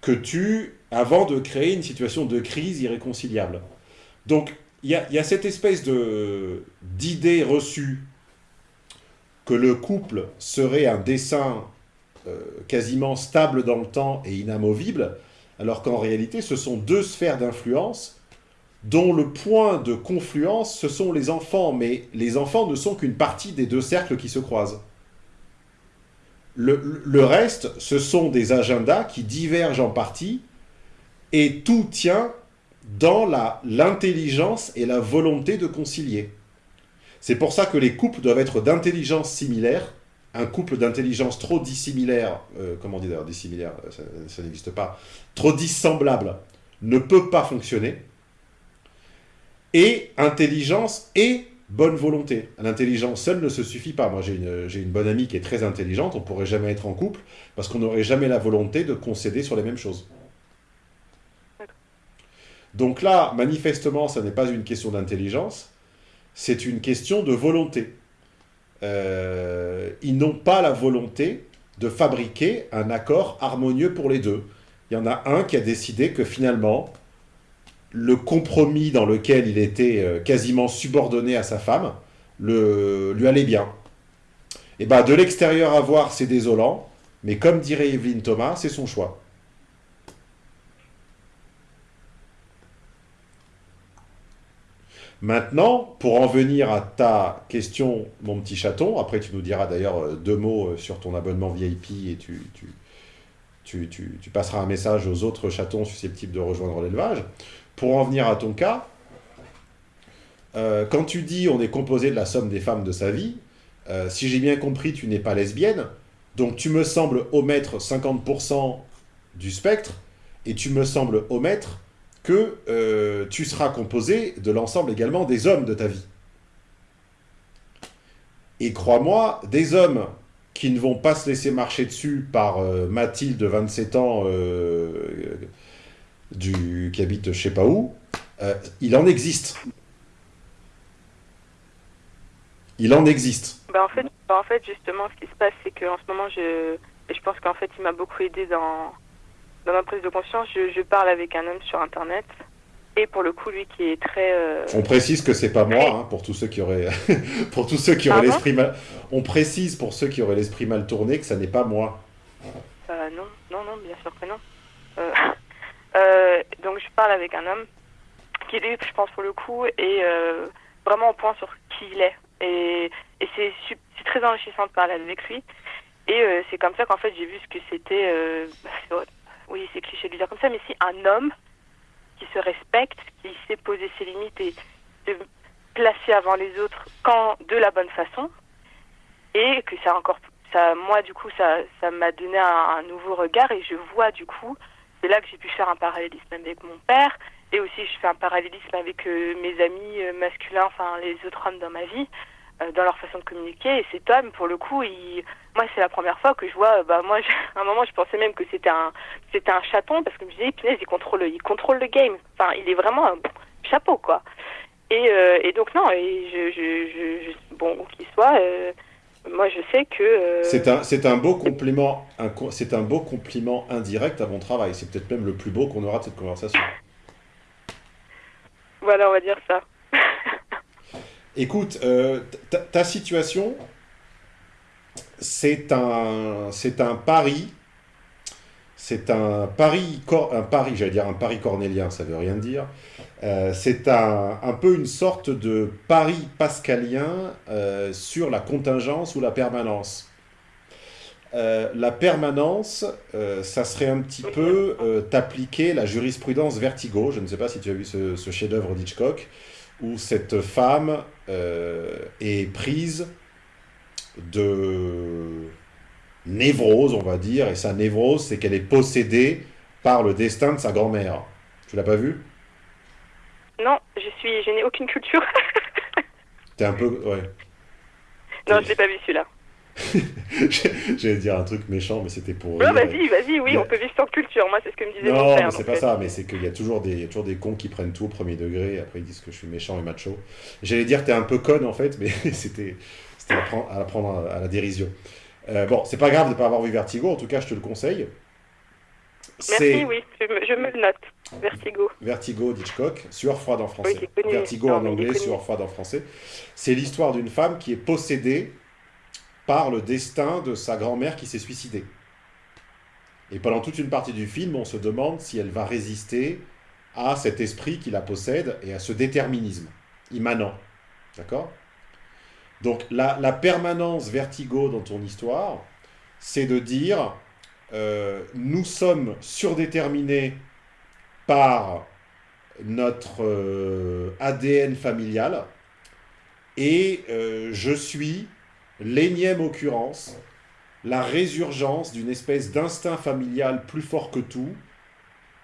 [SPEAKER 2] que tu avant de créer une situation de crise irréconciliable? Donc il y y a cette espèce d'idée reçue que le couple serait un dessin euh, quasiment stable dans le temps et inamovible, alors qu'en réalité, ce sont deux sphères d'influence dont le point de confluence, ce sont les enfants, mais les enfants ne sont qu'une partie des deux cercles qui se croisent. Le, le reste, ce sont des agendas qui divergent en partie, et tout tient dans l'intelligence et la volonté de concilier. C'est pour ça que les couples doivent être d'intelligence similaire. Un couple d'intelligence trop dissimilaire, euh, comment dit d'ailleurs dissimilaire, euh, ça, n'existe pas, trop dissemblable, ne peut pas fonctionner. Et intelligence et bonne volonté. L'intelligence seule ne se suffit pas. Moi, j'ai une, bonne amie qui est très intelligente, on pourrait jamais être en couple parce qu'on n'aurait jamais la volonté de concéder sur les mêmes choses. Donc là, manifestement, ça n'est pas une question d'intelligence, c'est une question de volonté. Euh, ils n'ont pas la volonté de fabriquer un accord harmonieux pour les deux. Il y en a un qui a décidé que finalement, le compromis dans lequel il était euh, quasiment subordonné à sa femme lui allait bien. Et ben de l'extérieur à voir, c'est désolant, mais comme dirait Evelyne Thomas, c'est son choix. Maintenant, pour en venir à ta question, mon petit chaton, après tu nous diras d'ailleurs euh, deux mots euh, sur ton abonnement VIP et tu, tu, tu, passeras un message aux autres chatons susceptibles de rejoindre l'élevage. Pour en venir à ton cas, euh, quand tu dis on est composé de la somme des femmes de sa vie, si j'ai bien compris, tu n'es pas lesbienne, donc tu me sembles omettre 50% du spectre, et tu me sembles omettre que euh, tu seras composé de l'ensemble également des hommes de ta vie. Et crois-moi, des hommes qui ne vont pas se laisser marcher dessus par euh, Mathilde, 27 ans, euh, qui habite je sais pas où, euh, il en existe. Il en existe.
[SPEAKER 1] Bah, en, fait, bah, en fait, justement, ce qui se passe, c'est qu'en ce moment, je, je pense qu'en fait, il m'a beaucoup aidé dans, dans ma prise de conscience. Je, je parle avec un homme sur Internet. Et pour le coup, lui qui est très... euh,
[SPEAKER 2] On précise que c'est pas moi, hein, pour tous ceux qui auraient, pour tous ceux qui auraient l'esprit mal. On précise pour ceux qui auraient l'esprit mal tourné que ça n'est pas moi.
[SPEAKER 1] euh, non, non, non, bien sûr que non. Euh, euh, donc, je parle avec un homme qui, lui, je pense, pour le coup, est vraiment au point sur qui il est. Et, et c'est très enrichissant de parler avec lui. Et c'est comme ça qu'en fait, j'ai vu ce que c'était... oui, c'est cliché de le dire comme ça, mais si un homme qui se respecte, qui sait poser ses limites et de- placé avant les autres quand de la bonne façon et que ça encore ça moi du coup ça ça m'a donné un, nouveau regard et je vois du coup c'est là que j'ai pu faire un parallélisme avec mon père et aussi je fais un parallélisme avec euh, mes amis euh, masculins enfin les autres hommes dans ma vie dans leur façon de communiquer et cet homme pour le coup il moi c'est la première fois que je vois euh, bah moi je- à un moment je pensais même que c'était un c'était un chaton parce que je me disais punaise il contrôle il contrôle le game enfin il est vraiment un chapeau quoi et, euh, et donc non et je, je, je, je- bon où qu'il soit euh, moi je sais que euh,
[SPEAKER 2] C'est un, c'est un beau compliment, c'est un beau compliment indirect à mon travail. C'est peut-être même le plus beau qu'on aura de cette conversation.
[SPEAKER 1] voilà on va dire ça
[SPEAKER 2] Écoute, euh, ta, situation, c'est un, pari, c'est un pari, j'allais dire un pari cornélien, ça veut rien dire. Euh, c'est un, peu une sorte de pari pascalien euh, sur la contingence ou la permanence. La permanence, ça serait un petit peu t'appliquer la jurisprudence vertigo. Je ne sais pas si tu as vu ce chef-d'œuvre d'Hitchcock, où cette femme euh, est prise de névrose, on va dire, et sa névrose, c'est qu'elle est possédée par le destin de sa grand-mère. Tu l'as pas vu
[SPEAKER 1] non je suis je n'ai aucune culture
[SPEAKER 2] T'es un peu... Ouais.
[SPEAKER 1] non je l'ai pas vu celui-là
[SPEAKER 2] J'allais dire un truc méchant, mais c'était pour...
[SPEAKER 1] non vas-y vas-y oui on peut vivre sans culture moi c'est ce que me disait mon
[SPEAKER 2] Non,
[SPEAKER 1] père
[SPEAKER 2] mais c'est
[SPEAKER 1] donc,
[SPEAKER 2] pas
[SPEAKER 1] euh,
[SPEAKER 2] ça, mais c'est qu'il y a toujours des, il y a toujours des cons qui prennent tout au premier degré, et après ils disent que je suis méchant et macho. J'allais dire que t'es un peu conne en fait, mais c'était à prendre à, la prendre à la dérision. Euh, bon, c'est pas grave de pas avoir vu Vertigo, en tout cas je te le conseille.
[SPEAKER 1] merci oui je me, je me le note Vertigo
[SPEAKER 2] Vertigo d'Hitchcock, Sueur froide en français.
[SPEAKER 1] Oui.
[SPEAKER 2] Vertigo
[SPEAKER 1] Non,
[SPEAKER 2] en anglais. Sueur froide en français. C'est l'histoire d'une femme qui est possédée par le destin de sa grand-mère qui s'est suicidée. Et pendant toute une partie du film, on se demande si elle va résister à cet esprit qui la possède et à ce déterminisme immanent. D'accord? Donc la, permanence vertigo dans ton histoire, c'est de dire euh, nous sommes surdéterminés par notre euh, ADN familial et euh, je suis l'énième occurrence, la résurgence d'une espèce d'instinct familial plus fort que tout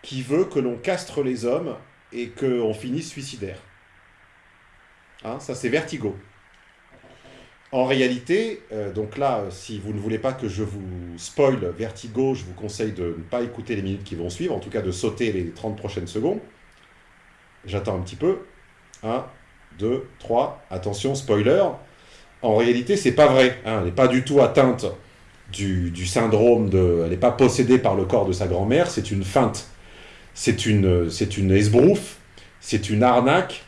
[SPEAKER 2] qui veut que l'on castre les hommes et qu'on finisse suicidaire. Hein, ça c'est vertigo. En réalité, euh, donc là, euh, si vous ne voulez pas que je vous spoil Vertigo, je vous conseille de ne pas écouter les minutes qui vont suivre, en tout cas de sauter les 30 prochaines secondes. J'attends un petit peu. 1, 2, 3, attention, spoiler. En réalité, c'est pas vrai. hein, elle n'est pas du tout atteinte du, du syndrome de... Elle n'est pas possédée par le corps de sa grand-mère, c'est une feinte. C'est une, c'est une esbrouffe, c'est une arnaque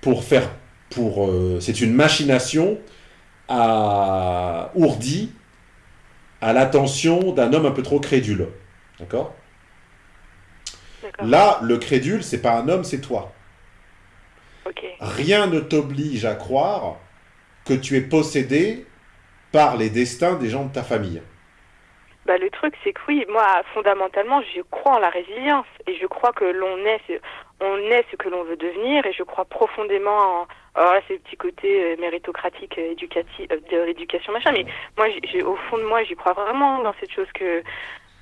[SPEAKER 2] pour faire... Pour, euh, c'est une machination à ourdi à l'attention d'un homme un peu trop crédule. D'accord? Là, le crédule, c'est pas un homme, c'est toi. Rien ne t'oblige à croire que tu es possédé par les destins des gens de ta famille.
[SPEAKER 1] Bah, le truc, c'est que oui, moi, fondamentalement, je crois en la résilience et je crois que l'on est, est ce que l'on veut devenir et je crois profondément en. Alors là, c'est le petit côté euh, méritocratique, euh, euh, de l'éducation, machin, mais moi, au fond de moi, j'y crois vraiment dans cette chose que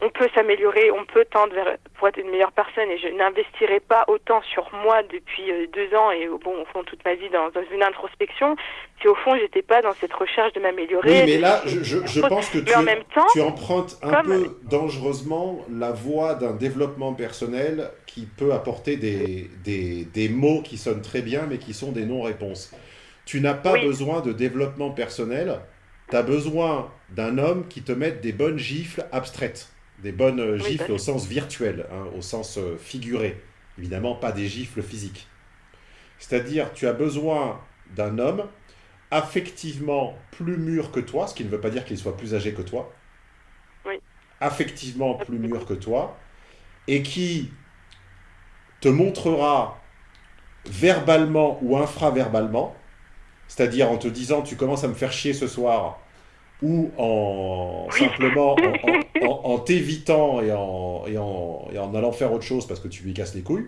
[SPEAKER 1] on peut s'améliorer, on peut tendre vers, pour être une meilleure personne et je n'investirai pas autant sur moi depuis euh, deux ans et bon, au fond, toute ma vie dans, dans une introspection si au fond, j'étais pas dans cette recherche de m'améliorer.
[SPEAKER 2] Oui, mais là, je, je- je pense que tu,
[SPEAKER 1] Mais en même temps,
[SPEAKER 2] tu empruntes un
[SPEAKER 1] comme-
[SPEAKER 2] peu dangereusement la voie d'un développement personnel qui peut apporter des, des, des mots qui sonnent très bien, mais qui sont des non-réponses. Tu n'as pas
[SPEAKER 1] Oui.
[SPEAKER 2] besoin de développement personnel, tu as besoin d'un homme qui te mette des bonnes gifles abstraites, des bonnes
[SPEAKER 1] Oui,
[SPEAKER 2] gifles
[SPEAKER 1] bah.
[SPEAKER 2] au sens virtuel, hein, au sens figuré, évidemment pas des gifles physiques. C'est-à-dire, tu as besoin d'un homme affectivement plus mûr que toi, ce qui ne veut pas dire qu'il soit plus âgé que toi,
[SPEAKER 1] Oui.
[SPEAKER 2] affectivement plus mûr que toi, et qui te montrera verbalement ou infraverbalement, c'est-à-dire en te disant tu commences à me faire chier ce soir, ou en simplement en, en, t'évitant et en, allant faire autre chose parce que tu lui casses les couilles,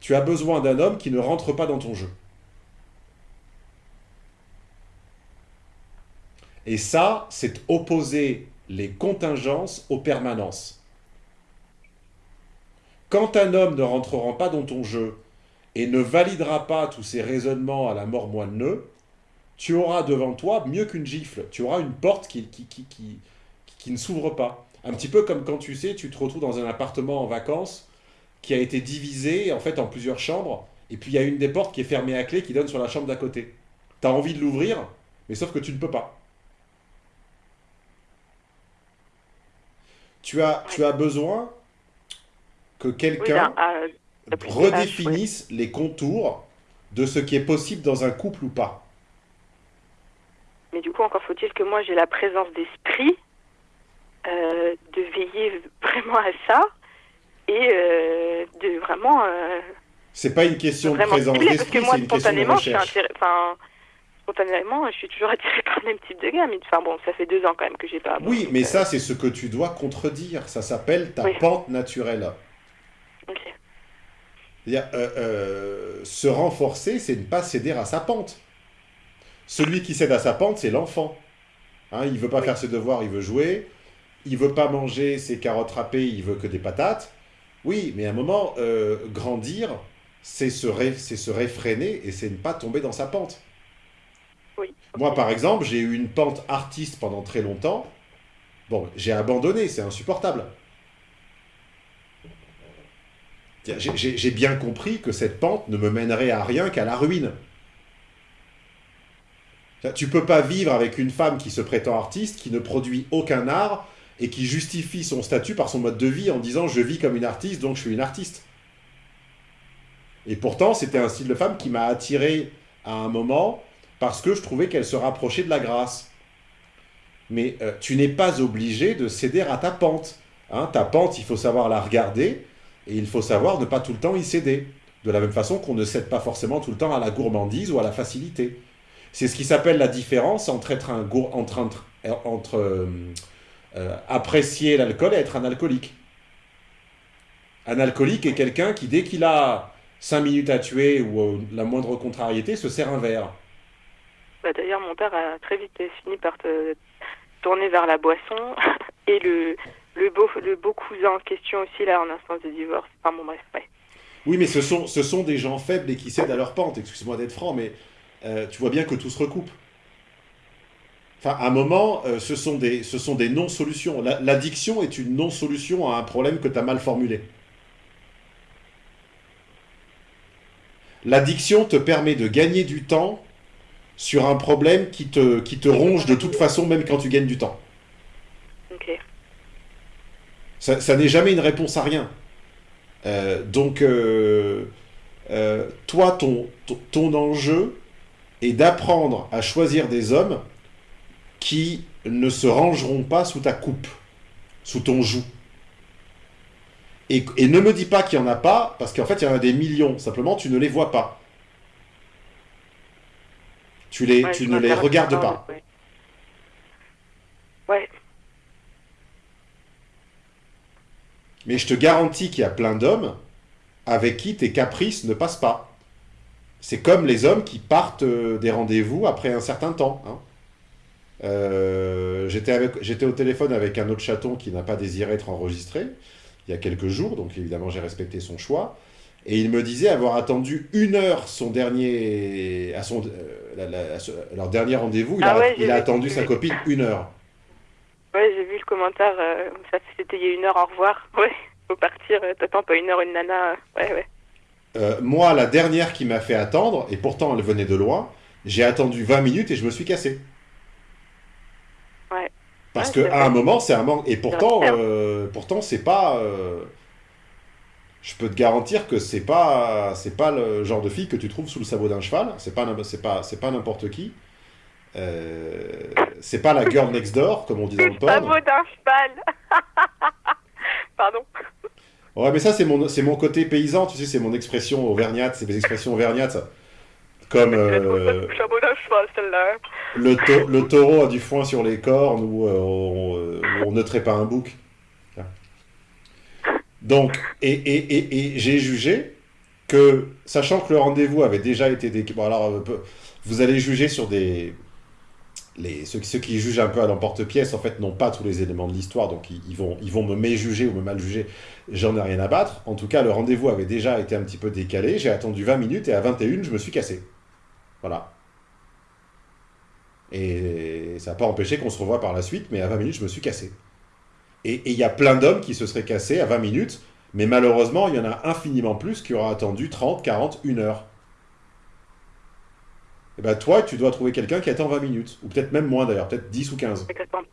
[SPEAKER 2] tu as besoin d'un homme qui ne rentre pas dans ton jeu. Et ça, c'est opposer les contingences aux permanences. Quand un homme ne rentrera pas dans ton jeu et ne validera pas tous ses raisonnements à la mort moineux, tu auras devant toi mieux qu'une gifle, tu auras une porte qui qui ne s'ouvre pas. Un petit peu comme quand tu sais, tu te retrouves dans un appartement en vacances qui a été divisé en fait en plusieurs chambres, et puis il y a une des portes qui est fermée à clé qui donne sur la chambre d'à côté. Tu as envie de l'ouvrir, mais sauf que tu ne peux pas. Tu as, tu as besoin que quelqu'un
[SPEAKER 1] euh,
[SPEAKER 2] redéfinisse les contours de ce qui est possible dans un couple ou pas.
[SPEAKER 1] Mais du coup, encore faut-il que moi j'ai la présence d'esprit de veiller vraiment à ça et euh, de vraiment, euh,
[SPEAKER 2] C'est pas une question de présence d'esprit,
[SPEAKER 1] que moi
[SPEAKER 2] c'est une question de
[SPEAKER 1] spontanément, je suis
[SPEAKER 2] recherche.
[SPEAKER 1] enfin spontanément, je suis toujours attirée par le même type de. Mais enfin bon, ça fait deux ans quand même que j'ai pas.
[SPEAKER 2] Oui, mais
[SPEAKER 1] euh,
[SPEAKER 2] ça, c'est ce que tu dois contredire. Ça s'appelle ta
[SPEAKER 1] Oui.
[SPEAKER 2] pente naturelle.
[SPEAKER 1] ok.
[SPEAKER 2] Euh, euh, se renforcer, c'est ne pas céder à sa pente. Celui qui cède à sa pente, c'est l'enfant. Hein, il veut pas
[SPEAKER 1] Oui.
[SPEAKER 2] faire ses devoirs, il veut jouer. Il veut pas manger ses carottes râpées, il veut que des patates. Oui, mais à un moment, euh, grandir, c'est se, ré- c'est se réfréner et c'est ne pas tomber dans sa pente.
[SPEAKER 1] Oui.
[SPEAKER 2] Moi, par exemple, j'ai eu une pente artiste pendant très longtemps. Bon, j'ai abandonné, c'est insupportable. J'ai bien compris que cette pente ne me mènerait à rien qu'à la ruine. Tu peux pas vivre avec une femme qui se prétend artiste, qui ne produit aucun art et qui justifie son statut par son mode de vie en disant je vis comme une artiste donc je suis une artiste. Et pourtant, c'était un style de femme qui m'a attiré à un moment parce que je trouvais qu'elle se rapprochait de la grâce. Mais euh, tu n'es pas obligé de céder à ta pente. Hein, ta pente, il faut savoir la regarder et il faut savoir ne pas tout le temps y céder. De la même façon qu'on ne cède pas forcément tout le temps à la gourmandise ou à la facilité. C'est ce qui s'appelle la différence entre être un gour- entre, entre, euh, euh, apprécier l'alcool et être un alcoolique. Un alcoolique est quelqu'un qui, dès qu'il a 5 minutes à tuer ou euh, la moindre contrariété, se sert un verre.
[SPEAKER 1] Bah, D'ailleurs, mon père a très vite fini par te tourner vers la boisson et le le beau le beau cousin en question aussi là en instance de divorce. Enfin bon bref, ouais.
[SPEAKER 2] Oui, mais ce sont, ce sont des gens faibles et qui cèdent à leur pente. Excuse-moi d'être franc, mais euh, tu vois bien que tout se recoupe. Enfin, à un moment, euh, ce sont des, ce sont des non-solutions. La- L'addiction est une non-solution à un problème que tu as mal formulé. L'addiction te permet de gagner du temps sur un problème qui te, qui te ronge de toute façon, même quand tu gagnes du temps.
[SPEAKER 1] Ok.
[SPEAKER 2] Ça, ça n'est jamais une réponse à rien. Euh, donc, euh, euh, toi, ton, ton, ton enjeu est d'apprendre à choisir des hommes qui ne se rangeront pas sous ta coupe, sous ton joug. Et, et ne me dis pas qu'il n'y en a pas, parce qu'en fait, il y en a des millions. Simplement, tu ne les vois pas. Tu, les,
[SPEAKER 1] Ouais,
[SPEAKER 2] tu ne les regardes
[SPEAKER 1] pas,
[SPEAKER 2] pas.
[SPEAKER 1] Ouais. Ouais.
[SPEAKER 2] Mais je te garantis qu'il y a plein d'hommes avec qui tes caprices ne passent pas. C'est comme les hommes qui partent euh, des rendez-vous après un certain temps. hein. Euh, J'étais au téléphone avec un autre chaton qui n'a pas désiré être enregistré il y a quelques jours, donc évidemment j'ai respecté son choix. Et il me disait avoir attendu une heure son dernier, à son, euh, la- la- à ce- leur dernier rendez-vous. Il,
[SPEAKER 1] Ah
[SPEAKER 2] a,
[SPEAKER 1] ouais,
[SPEAKER 2] il
[SPEAKER 1] j'ai
[SPEAKER 2] a
[SPEAKER 1] vu,
[SPEAKER 2] attendu sa copine une heure.
[SPEAKER 1] Ouais, j'ai vu le commentaire. euh, ça c'était il y a une heure. Au revoir. Ouais. Faut partir. euh, T'attends pas une heure une nana. Ouais ouais.
[SPEAKER 2] Euh, moi, la dernière qui m'a fait attendre, et pourtant elle venait de loin, j'ai attendu 20 minutes et je me suis cassé.
[SPEAKER 1] Ouais.
[SPEAKER 2] Parce
[SPEAKER 1] Ouais,
[SPEAKER 2] que
[SPEAKER 1] c'est
[SPEAKER 2] à
[SPEAKER 1] vrai.
[SPEAKER 2] un moment, c'est un manque. Et pourtant, euh, pourtant, c'est pas. euh, Je peux te garantir que c'est pas, c'est pas le genre de fille que tu trouves sous le sabot d'un cheval. C'est pas, c'est pas, c'est pas n'importe qui. Euh, c'est pas la girl next door, comme on dit dans le
[SPEAKER 1] Le sabot d'un cheval. Pardon.
[SPEAKER 2] Ouais, mais ça, c'est mon, c'est mon côté paysan, tu sais, c'est mon expression auvergnate, c'est mes expressions auvergnates. Comme. euh,
[SPEAKER 1] Le.
[SPEAKER 2] Le, tau- le taureau a du foin sur les cornes ou euh, on, euh, on ne traite pas un bouc. Donc, et, et, et, et j'ai jugé que, sachant que le rendez-vous avait déjà été... Dé... Bon, alors, peu- vous allez juger sur des, les, ceux, ceux qui jugent un peu à l'emporte-pièce, en fait, n'ont pas tous les éléments de l'histoire, donc ils, ils vont, ils vont me méjuger ou me mal juger. J'en ai rien à battre. En tout cas, le rendez-vous avait déjà été un petit peu décalé. J'ai attendu 20 minutes et à 21, je me suis cassé. Voilà. Et ça n'a pas empêché qu'on se revoie par la suite, mais à 20 minutes, je me suis cassé. Et il y a plein d'hommes qui se seraient cassés à 20 minutes, mais malheureusement, il y en a infiniment plus qui auraient attendu 30, 40, 1 heure. Et ben toi, tu dois trouver quelqu'un qui attend 20 minutes, ou peut-être même moins d'ailleurs, peut-être 10 ou 15.
[SPEAKER 1] Avec la tente.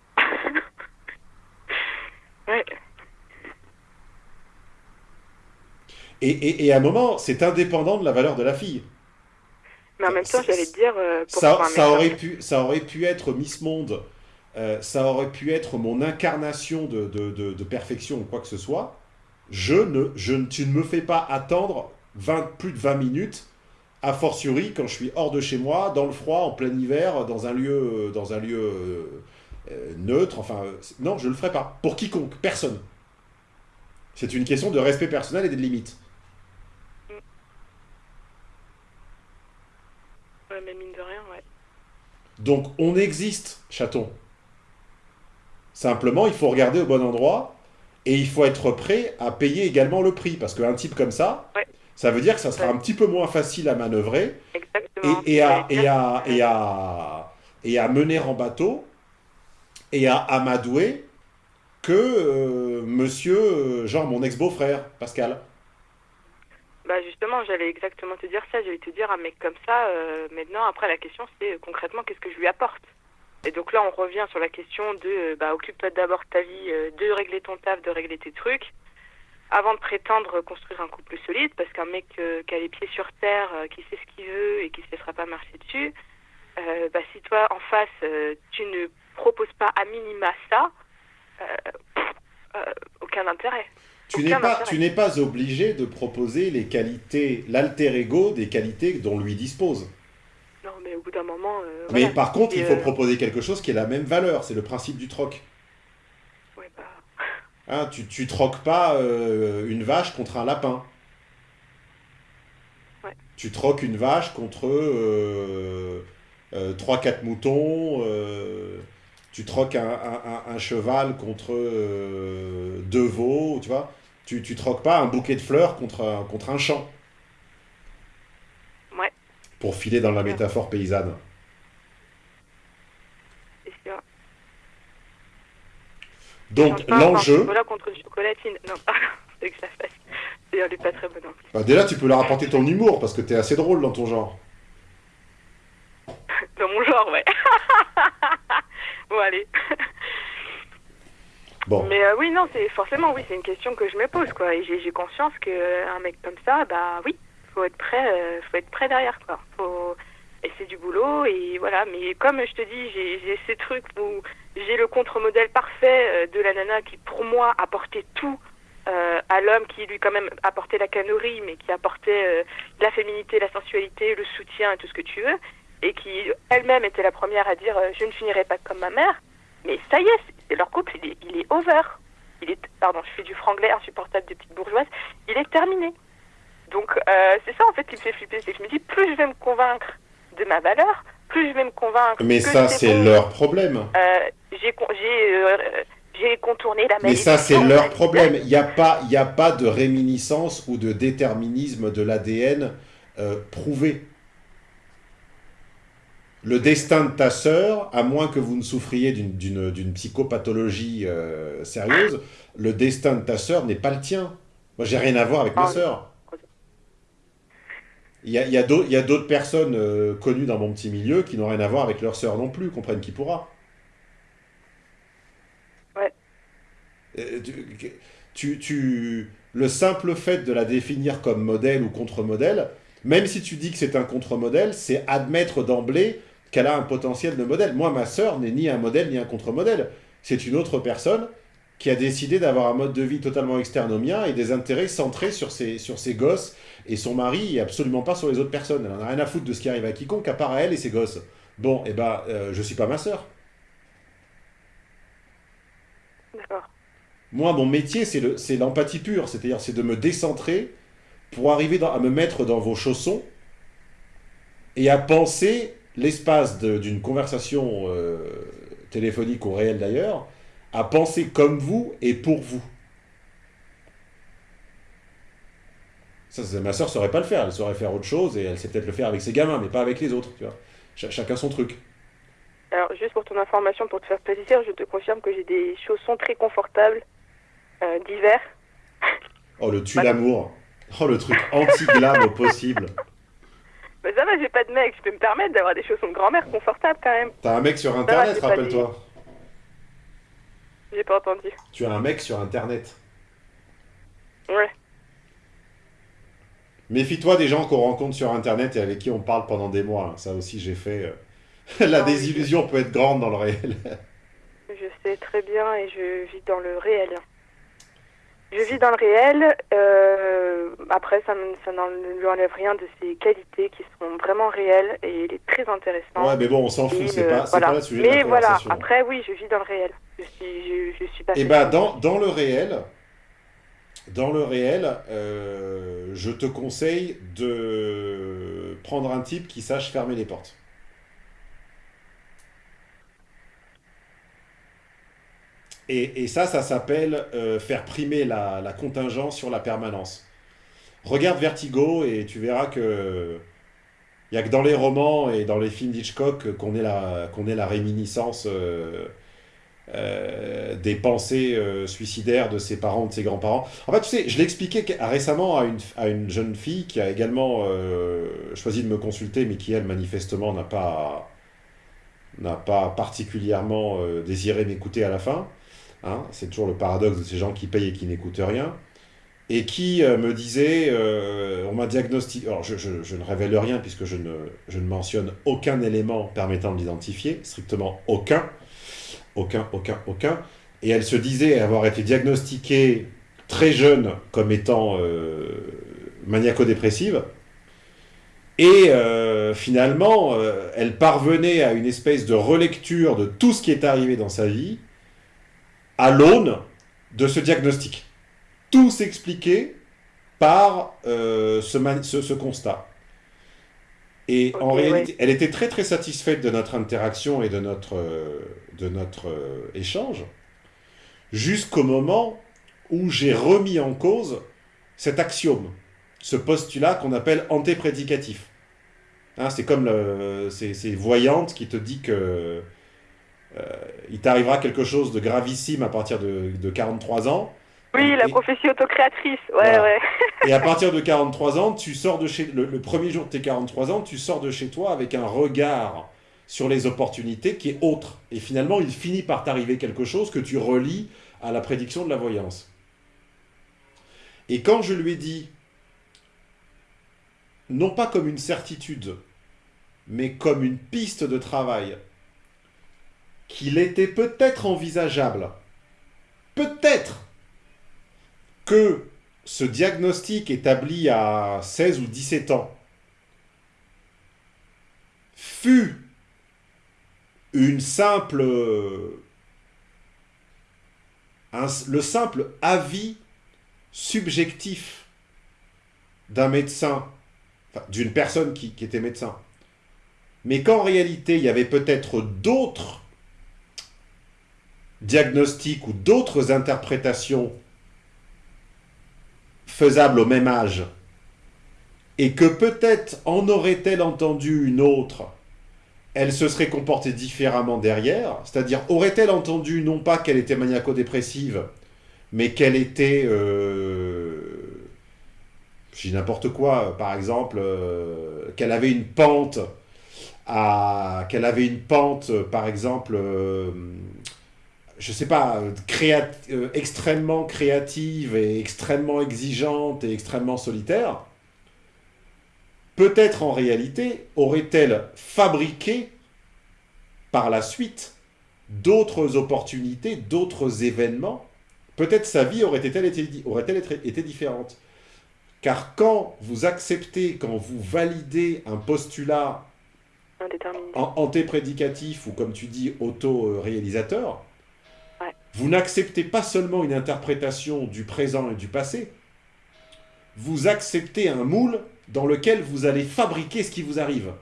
[SPEAKER 1] ouais.
[SPEAKER 2] Et, et, et à un moment, c'est indépendant de la valeur de la fille.
[SPEAKER 1] Mais en même temps, j'allais te dire. euh, pour
[SPEAKER 2] Ça, ça, aurait pu, ça aurait pu être Miss Monde, euh, ça aurait pu être mon incarnation de, de, de- de perfection ou quoi que ce soit. Je ne, je, ne- tu ne me fais pas attendre 20, plus de 20 minutes, a fortiori quand je suis hors de chez moi, dans le froid, en plein hiver, dans un lieu, dans un lieu euh, neutre. Enfin, non, je ne le ferai pas. Pour quiconque, personne. C'est une question de respect personnel et des limites.
[SPEAKER 1] Mais mine de rien, ouais.
[SPEAKER 2] Donc on existe, chaton. Simplement, il faut regarder au bon endroit et il faut être prêt à payer également le prix. Parce qu'un type comme ça,
[SPEAKER 1] Ouais.
[SPEAKER 2] ça veut dire que ça sera
[SPEAKER 1] Ouais.
[SPEAKER 2] un petit peu moins facile à manœuvrer
[SPEAKER 1] Exactement.
[SPEAKER 2] et, et à,
[SPEAKER 1] J'allais
[SPEAKER 2] et,
[SPEAKER 1] dire,
[SPEAKER 2] à, et, à, et à mener en bateau et à amadouer que euh, monsieur, euh, genre mon ex-beau-frère, Pascal.
[SPEAKER 1] Bah justement, j'allais exactement te dire ça. J'allais te dire un mec comme ça. euh, maintenant, après la question, c'est euh, concrètement qu'est-ce que je lui apporte? Et donc là, on revient sur la question de euh, bah occupe-toi d'abord de ta vie, de régler ton taf, de régler tes trucs, avant de prétendre construire un couple solide. Parce qu'un mec qui a les pieds sur terre, qui sait ce qu'il veut et qui se laissera pas marcher dessus, bah si toi en face tu ne proposes pas à minima ça, aucun intérêt.
[SPEAKER 2] Tu n'es pas,
[SPEAKER 1] intérêt.
[SPEAKER 2] tu n'es pas obligé de proposer les qualités, l'alter ego des qualités dont lui dispose.
[SPEAKER 1] Non, mais au bout d'un moment. euh,
[SPEAKER 2] Mais
[SPEAKER 1] voilà.
[SPEAKER 2] par contre,
[SPEAKER 1] Et,
[SPEAKER 2] il faut
[SPEAKER 1] euh,
[SPEAKER 2] proposer quelque chose qui ait la même valeur. C'est le principe du troc.
[SPEAKER 1] ouais, bah,
[SPEAKER 2] Hein, tu, tu troques pas euh, une vache contre un lapin.
[SPEAKER 1] Ouais.
[SPEAKER 2] Tu troques une vache contre euh, 3-4 moutons. tu troques un, un- un- un cheval contre deux veaux. Tu vois tu, tu troques pas un bouquet de fleurs contre un, contre un champ.
[SPEAKER 1] Ouais.
[SPEAKER 2] Pour filer dans la métaphore paysanne.
[SPEAKER 1] sûr.
[SPEAKER 2] Donc l'enjeu,
[SPEAKER 1] Voilà contre une chocolatine. Non, c'est que ça fasse. D'ailleurs, elle est pas très bonne en plus.
[SPEAKER 2] bah, déjà tu peux leur apporter ton humour parce que t'es assez drôle dans ton genre.
[SPEAKER 1] Dans mon genre, ouais. bon, allez. Mais euh, oui, non, c'est forcément, oui, c'est une question que je me pose, quoi. Et j'ai conscience qu'un mec comme ça, bah oui, faut être prêt, euh, faut être prêt derrière, quoi. Faut... Et c'est du boulot, et voilà. Mais comme je te dis, j'ai ces trucs où j'ai le contre-modèle parfait euh, de la nana qui, pour moi, apportait tout euh, à l'homme, qui lui, quand même, apportait la canorie, mais qui apportait euh, la féminité, la sensualité, le soutien tout ce que tu veux. Et qui, elle-même, était la première à dire euh, Je ne finirai pas comme ma mère. Mais ça y est, leur couple, il est, il est over. Il est, pardon, je fais du franglais insupportable de petite bourgeoise. Il est terminé. Donc, euh, c'est ça, en fait, qui me fait flipper. C'est que je me dis, plus je vais me convaincre de ma valeur, plus je vais me convaincre
[SPEAKER 2] Mais
[SPEAKER 1] que
[SPEAKER 2] ça, c'est
[SPEAKER 1] bon.
[SPEAKER 2] leur problème.
[SPEAKER 1] Euh, j'ai euh, j'ai contourné la
[SPEAKER 2] Mais ça, c'est leur problème. Il n'y a, pas- il a pas de réminiscence ou de déterminisme de l'ADN prouvé. Le destin de ta sœur, à moins que vous ne souffriez d'une- psychopathologie euh, sérieuse, le destin de ta sœur n'est pas le tien. Moi, j'ai rien à voir avec ma
[SPEAKER 1] Ah,
[SPEAKER 2] sœur. Il y a, il y a d'autres personnes euh, connues dans mon petit milieu qui n'ont rien à voir avec leur sœur non plus, comprenne qui pourra.
[SPEAKER 1] Ouais.
[SPEAKER 2] Euh, tu, tu- tu- le simple fait de la définir comme modèle ou contre-modèle, même si tu dis que c'est un contre-modèle, c'est admettre d'emblée qu'elle a un potentiel de modèle. Moi, ma sœur n'est ni un modèle ni un contre-modèle. C'est une autre personne qui a décidé d'avoir un mode de vie totalement externe au mien et des intérêts centrés sur ses, sur ses gosses et son mari et absolument pas sur les autres personnes. Elle en a rien à foutre de ce qui arrive à quiconque à part à elle et ses gosses. Bon, et ben, euh, je suis pas ma sœur.
[SPEAKER 1] D'accord.
[SPEAKER 2] Moi, mon métier, c'est le- c'est l'empathie pure, c'est-à-dire c'est de me décentrer pour arriver dans- à me mettre dans vos chaussons et à penser l'espace d'une conversation euh, téléphonique ou réelle d'ailleurs, à penser comme vous et pour vous. Ça, ma soeur saurait pas le faire, elle saurait faire autre chose et elle sait peut-être le faire avec ses gamins, mais pas avec les autres, tu vois. Ch- chacun son truc.
[SPEAKER 1] Alors, juste pour ton information, pour te faire plaisir, je te confirme que j'ai des chaussons très confortables euh, d'hiver.
[SPEAKER 2] Oh, le tue l'amour. Oh, le truc anti-glam au possible.
[SPEAKER 1] Mais ça va, j'ai pas de mec, je peux me permettre d'avoir des chaussons de grand-mère confortables quand même.
[SPEAKER 2] T'as un mec sur Internet, rappelle-toi.
[SPEAKER 1] J'ai pas entendu.
[SPEAKER 2] Tu as un mec sur Internet.
[SPEAKER 1] Ouais.
[SPEAKER 2] Méfie-toi des gens qu'on rencontre sur Internet et avec qui on parle pendant des mois. hein. Ça aussi, j'ai fait. euh, La
[SPEAKER 1] Ah
[SPEAKER 2] désillusion peut être grande dans le réel.
[SPEAKER 1] Je sais très bien et je vis dans le réel. Je vis dans le réel. euh, après, ça, ne- ça n'en- ne lui enlève rien de ses qualités qui sont vraiment réelles et il est très intéressant.
[SPEAKER 2] Ouais, mais bon, on s'en fout, c'est
[SPEAKER 1] euh,
[SPEAKER 2] pas,
[SPEAKER 1] voilà.
[SPEAKER 2] pas le sujet de
[SPEAKER 1] Mais
[SPEAKER 2] la
[SPEAKER 1] voilà, après, oui, je vis dans le réel. Je suis, je, je suis pas.
[SPEAKER 2] Et bah, dans, dans le réel, dans le réel, euh, je te conseille de prendre un type qui sache fermer les portes. Et, ça, ça s'appelle euh, faire primer la, contingence sur la permanence. Regarde Vertigo et tu verras que il y a que dans les romans et dans les films d'Hitchcock qu'on ait la réminiscence euh, euh, des pensées suicidaires de ses parents, de ses grands-parents. En fait, tu sais, je expliqué qu- récemment à une, jeune fille qui a également choisi de me consulter, mais qui, elle, manifestement, n'a pas, particulièrement désiré m'écouter à la fin. Hein, c'est toujours le paradoxe de ces gens qui payent et qui n'écoutent rien. Et qui euh, me disait, euh, on m'a diagnostiqué, alors je, ne révèle rien puisque je ne, mentionne aucun élément permettant de l'identifier, strictement aucun. Aucun, aucun, aucun. Et elle se disait avoir été diagnostiquée très jeune comme étant euh, maniaco-dépressive. Et finalement, elle parvenait à une espèce de relecture de tout ce qui est arrivé dans sa vie à l'aune de ce diagnostic. Tout s'expliquait par euh, ce, man- ce- ce constat. Et en réalité, elle était très très satisfaite de notre interaction et de notre, euh, de notre euh, échange, jusqu'au moment où j'ai remis en cause cet axiome, ce postulat qu'on appelle antéprédicatif. Hein, c'est comme le, ces, ces voyantes qui te dit que il t'arrivera quelque chose de gravissime à partir de, de 43 ans.
[SPEAKER 1] Oui, la prophétie autocréatrice. Ouais,
[SPEAKER 2] Voilà.
[SPEAKER 1] ouais.
[SPEAKER 2] et à partir de 43 ans, tu sors de chez le, le premier jour de tes 43 ans, tu sors de chez toi avec un regard sur les opportunités qui est autre. Et finalement, il finit par t'arriver quelque chose que tu relis à la prédiction de la voyance. Et quand je lui ai dit, non pas comme une certitude, mais comme une piste de travail, qu'il était peut-être envisageable, peut-être que ce diagnostic établi à 16 ou 17 ans fut une simple le simple avis subjectif d'un médecin, d'une personne qui était médecin, mais qu'en réalité il y avait peut-être d'autres diagnostics ou d'autres interprétations faisables au même âge, et que peut-être en aurait-elle entendu une autre, elle se serait comportée différemment derrière, c'est-à-dire aurait-elle entendu non pas qu'elle était maniaco-dépressive, mais qu'elle était, euh, je dis n'importe quoi, par exemple, euh, qu'elle avait une pente qu'elle avait une pente, par exemple, euh, je sais pas, euh, créat- euh, extrêmement créative et extrêmement exigeante et extrêmement solitaire, peut-être en réalité aurait-elle fabriqué par la suite d'autres opportunités, d'autres événements? Peut-être sa vie aurait-elle été, été, différente? Car quand vous acceptez, quand vous validez un postulat antéprédicatif ou comme tu dis auto-réalisateur. Vous n'acceptez pas seulement une interprétation du présent et du passé, vous acceptez un moule dans lequel vous allez fabriquer ce qui vous arrive.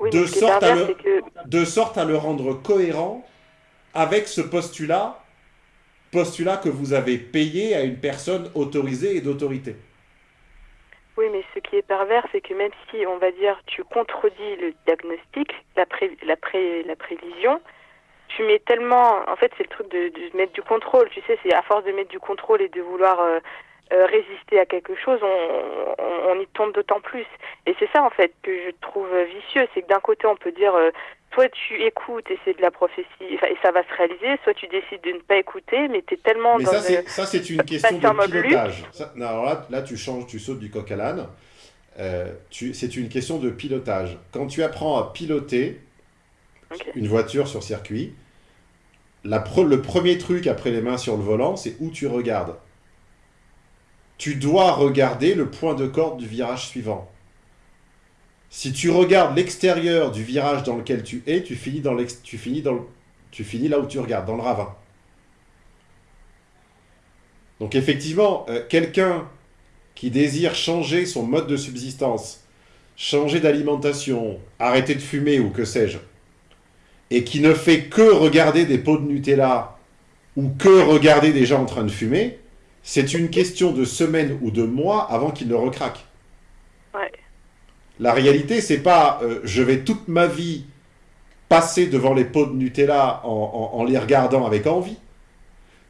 [SPEAKER 1] Oui,
[SPEAKER 2] De sorte à le-
[SPEAKER 1] c'est que
[SPEAKER 2] de sorte à le rendre cohérent avec ce postulat, postulat que vous avez payé à une personne autorisée et d'autorité.
[SPEAKER 1] Oui, mais ce qui est pervers, c'est que même si, on va dire, tu contredis le diagnostic, la, pré- la, pré- la prévision, tu mets tellement... En fait, c'est le truc de, de mettre du contrôle, tu sais, c'est à force de mettre du contrôle et de vouloir euh, euh, résister à quelque chose, on, on, on y tombe d'autant plus. Et c'est ça, en fait, que je trouve vicieux, c'est que d'un côté, on peut dire... euh, Soit tu écoutes et c'est de la prophétie, et ça va se réaliser, soit tu décides de ne pas écouter, mais tu es tellement
[SPEAKER 2] Mais
[SPEAKER 1] dans
[SPEAKER 2] ça,
[SPEAKER 1] le-
[SPEAKER 2] c'est, ça, c'est une question de pilotage. Ça- non, alors là, là, tu changes, tu sautes du coq à l'âne. Euh, c'est une question de pilotage. Quand tu apprends à piloter une voiture sur circuit, le premier truc après les mains sur le volant, c'est où tu regardes. Tu dois regarder le point de corde du virage suivant. Si tu regardes l'extérieur du virage dans lequel tu es, tu finis, dans tu, tu finis là où tu regardes, dans le ravin. Donc effectivement, euh, quelqu'un qui désire changer son mode de subsistance, changer d'alimentation, arrêter de fumer ou que sais-je, et qui ne fait que regarder des pots de Nutella ou que regarder des gens en train de fumer, c'est une question de semaines ou de mois avant qu'il ne recraque.
[SPEAKER 1] Ouais.
[SPEAKER 2] La réalité, c'est pas euh, je vais toute ma vie passer devant les pots de Nutella en, en- en les regardant avec envie.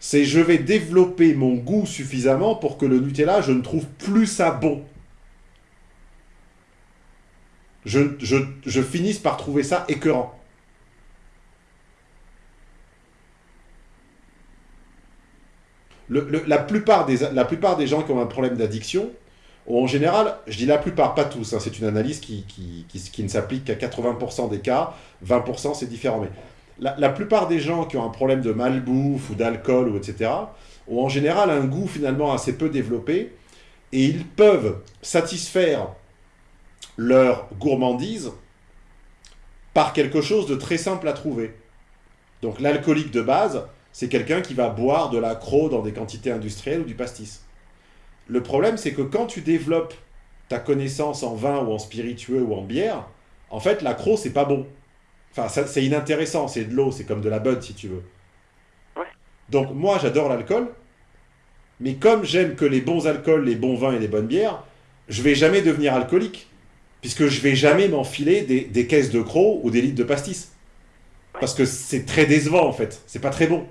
[SPEAKER 2] C'est je vais développer mon goût suffisamment pour que le Nutella, je ne trouve plus ça bon. Je, je, je finisse par trouver ça écœurant. La, plupart des, la plupart des gens qui ont un problème d'addiction, en général, je dis la plupart, pas tous, hein, c'est une analyse qui, qui, qui- qui ne s'applique qu'à 80% des cas, 20% c'est différent, mais la, la plupart des gens qui ont un problème de malbouffe ou d'alcool ou etc. ont en général un goût finalement assez peu développé et ils peuvent satisfaire leur gourmandise par quelque chose de très simple à trouver. Donc l'alcoolique de base, c'est quelqu'un qui va boire de l'accro dans des quantités industrielles ou du pastis. Le problème, c'est que quand tu développes ta connaissance en vin ou en spiritueux ou en bière, en fait, l'accro, c'est pas bon. Enfin, c'est inintéressant, c'est de l'eau, c'est comme de la bud si tu veux.
[SPEAKER 1] Ouais.
[SPEAKER 2] Donc moi, j'adore l'alcool, mais comme j'aime que les bons alcools, les bons vins et les bonnes bières, je vais jamais devenir alcoolique, puisque je vais jamais m'enfiler des, des caisses de crocs ou des litres de pastis. Parce que c'est très décevant en fait, c'est pas très bon.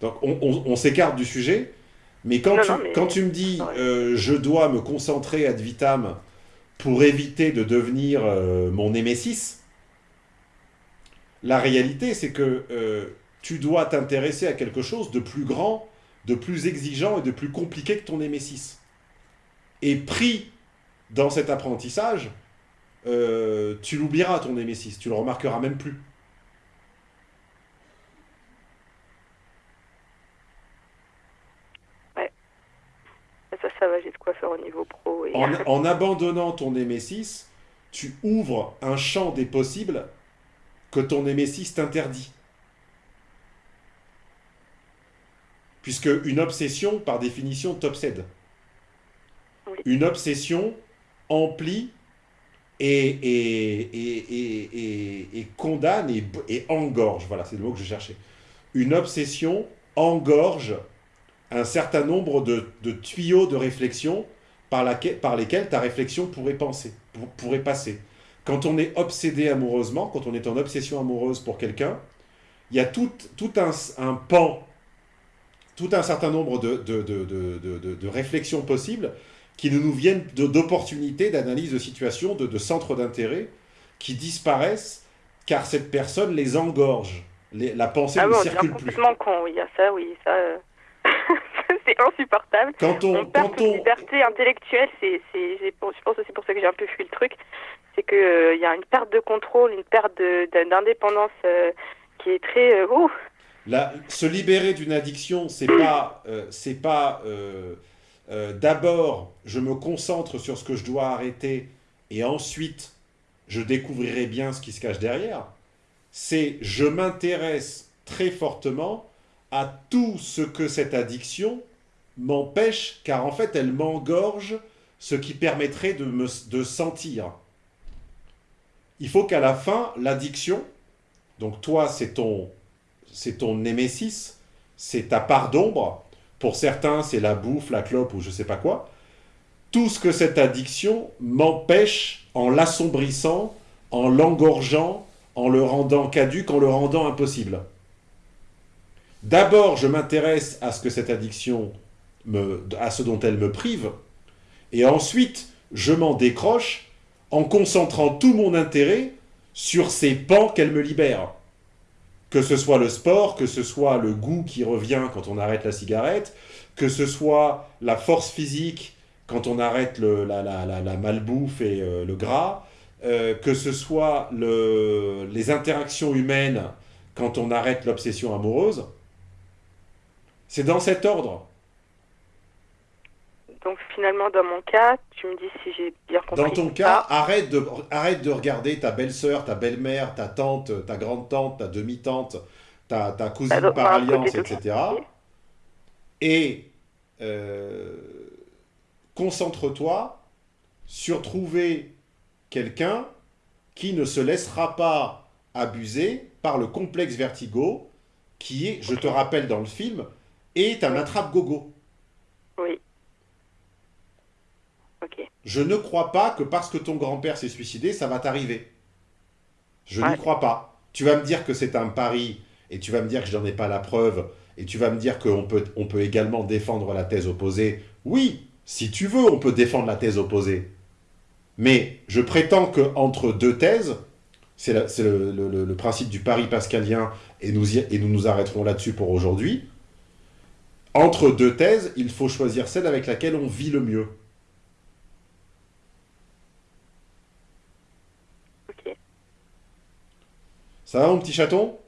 [SPEAKER 2] Donc on, on- on s'écarte du sujet, mais quand,
[SPEAKER 1] Non,
[SPEAKER 2] tu,
[SPEAKER 1] non, mais-
[SPEAKER 2] quand tu me dis euh, je dois me concentrer ad vitam pour éviter de devenir euh, mon némésis, la réalité c'est que euh, tu dois t'intéresser à quelque chose de plus grand, de plus exigeant et de plus compliqué que ton némésis. Et pris dans cet apprentissage, tu l'oublieras ton némésis, tu le remarqueras même plus.
[SPEAKER 1] Ça, va, j'ai de quoi faire au niveau pro. Et...
[SPEAKER 2] En, en abandonnant ton némésis, tu ouvres un champ des possibles que ton némésis t'interdit. Puisque une obsession, par définition, t'obsède.
[SPEAKER 1] Oui.
[SPEAKER 2] Une obsession emplit et, et, et, et, condamne et engorge. Voilà, c'est le mot que je cherchais. Une obsession engorge un certain nombre de, de tuyaux de réflexion par, laquelle- par lesquels ta réflexion pourrait penser, pour- pourrait passer. Quand on est obsédé amoureusement, quand on est en obsession amoureuse pour quelqu'un, il y a tout, tout un, un pan, tout un certain nombre de, de, de, réflexions possibles qui ne nous viennent d'opportunités, d'analyse de situation, de, de centres d'intérêt, qui disparaissent car cette personne les engorge. Les- la pensée
[SPEAKER 1] Ah
[SPEAKER 2] ne
[SPEAKER 1] bon,
[SPEAKER 2] circule plus.
[SPEAKER 1] complètement con, oui, il y a ça, oui, ça... euh, c'est insupportable.
[SPEAKER 2] Quand on,
[SPEAKER 1] On perd
[SPEAKER 2] quand
[SPEAKER 1] toute
[SPEAKER 2] on,
[SPEAKER 1] liberté intellectuelle, c'est, je pense aussi pour ça que j'ai un peu fui le truc, c'est que euh, y a une perte de contrôle, une perte de- de- d'indépendance euh, qui est très... euh,
[SPEAKER 2] La- se libérer d'une addiction, c'est pas, euh, c'est pas d'abord je me concentre sur ce que je dois arrêter et ensuite je découvrirai bien ce qui se cache derrière. C'est je m'intéresse très fortement à tout ce que cette addiction m'empêche, car en fait elle m'engorge ce qui permettrait de me sentir. Il faut qu'à la fin, l'addiction, donc toi, c'est ton, c'est ton némésis, c'est ta part d'ombre. Pour certains, c'est la bouffe, la clope ou je sais pas quoi. Tout ce que cette addiction m'empêche en l'assombrissant, en l'engorgeant, en le rendant caduque, en le rendant impossible. D'abord, je m'intéresse à ce que cette addiction me, à ce dont elle me prive, et ensuite, je m'en décroche en concentrant tout mon intérêt sur ces pans qu'elle me libère. Que ce soit le sport, que ce soit le goût qui revient quand on arrête la cigarette, que ce soit la force physique quand on arrête la, malbouffe et euh, le gras, euh, que ce soit le- les interactions humaines quand on arrête l'obsession amoureuse. C'est dans cet ordre.
[SPEAKER 1] Donc finalement, dans mon cas, tu me dis si j'ai bien compris.
[SPEAKER 2] Dans ton cas,
[SPEAKER 1] pas.
[SPEAKER 2] arrête de, arrête de regarder ta belle-sœur, ta belle-mère, ta tante, ta grande-tante, ta demi-tante, ta, ta cousine
[SPEAKER 1] Bah, donc,
[SPEAKER 2] par alliance, etc. Et euh, concentre-toi sur trouver quelqu'un qui ne se laissera pas abuser par le complexe vertigo qui est, je te rappelle dans le film, est un attrape-gogo.
[SPEAKER 1] Oui. Ok.
[SPEAKER 2] Je ne crois pas que parce que ton grand-père s'est suicidé, ça va t'arriver. Je n'y crois pas. Tu vas me dire que c'est un pari, et tu vas me dire que je n'en ai pas la preuve, et tu vas me dire qu'on peut, on peut également défendre la thèse opposée. Oui, si tu veux, on peut défendre la thèse opposée. Mais je prétends que entre deux thèses, c'est le, le- le- le principe du pari pascalien, et nous, y- et nous nous arrêterons là-dessus pour aujourd'hui. Entre deux thèses, il faut choisir celle avec laquelle on vit le mieux.
[SPEAKER 1] Ok.
[SPEAKER 2] Ça va mon petit chaton?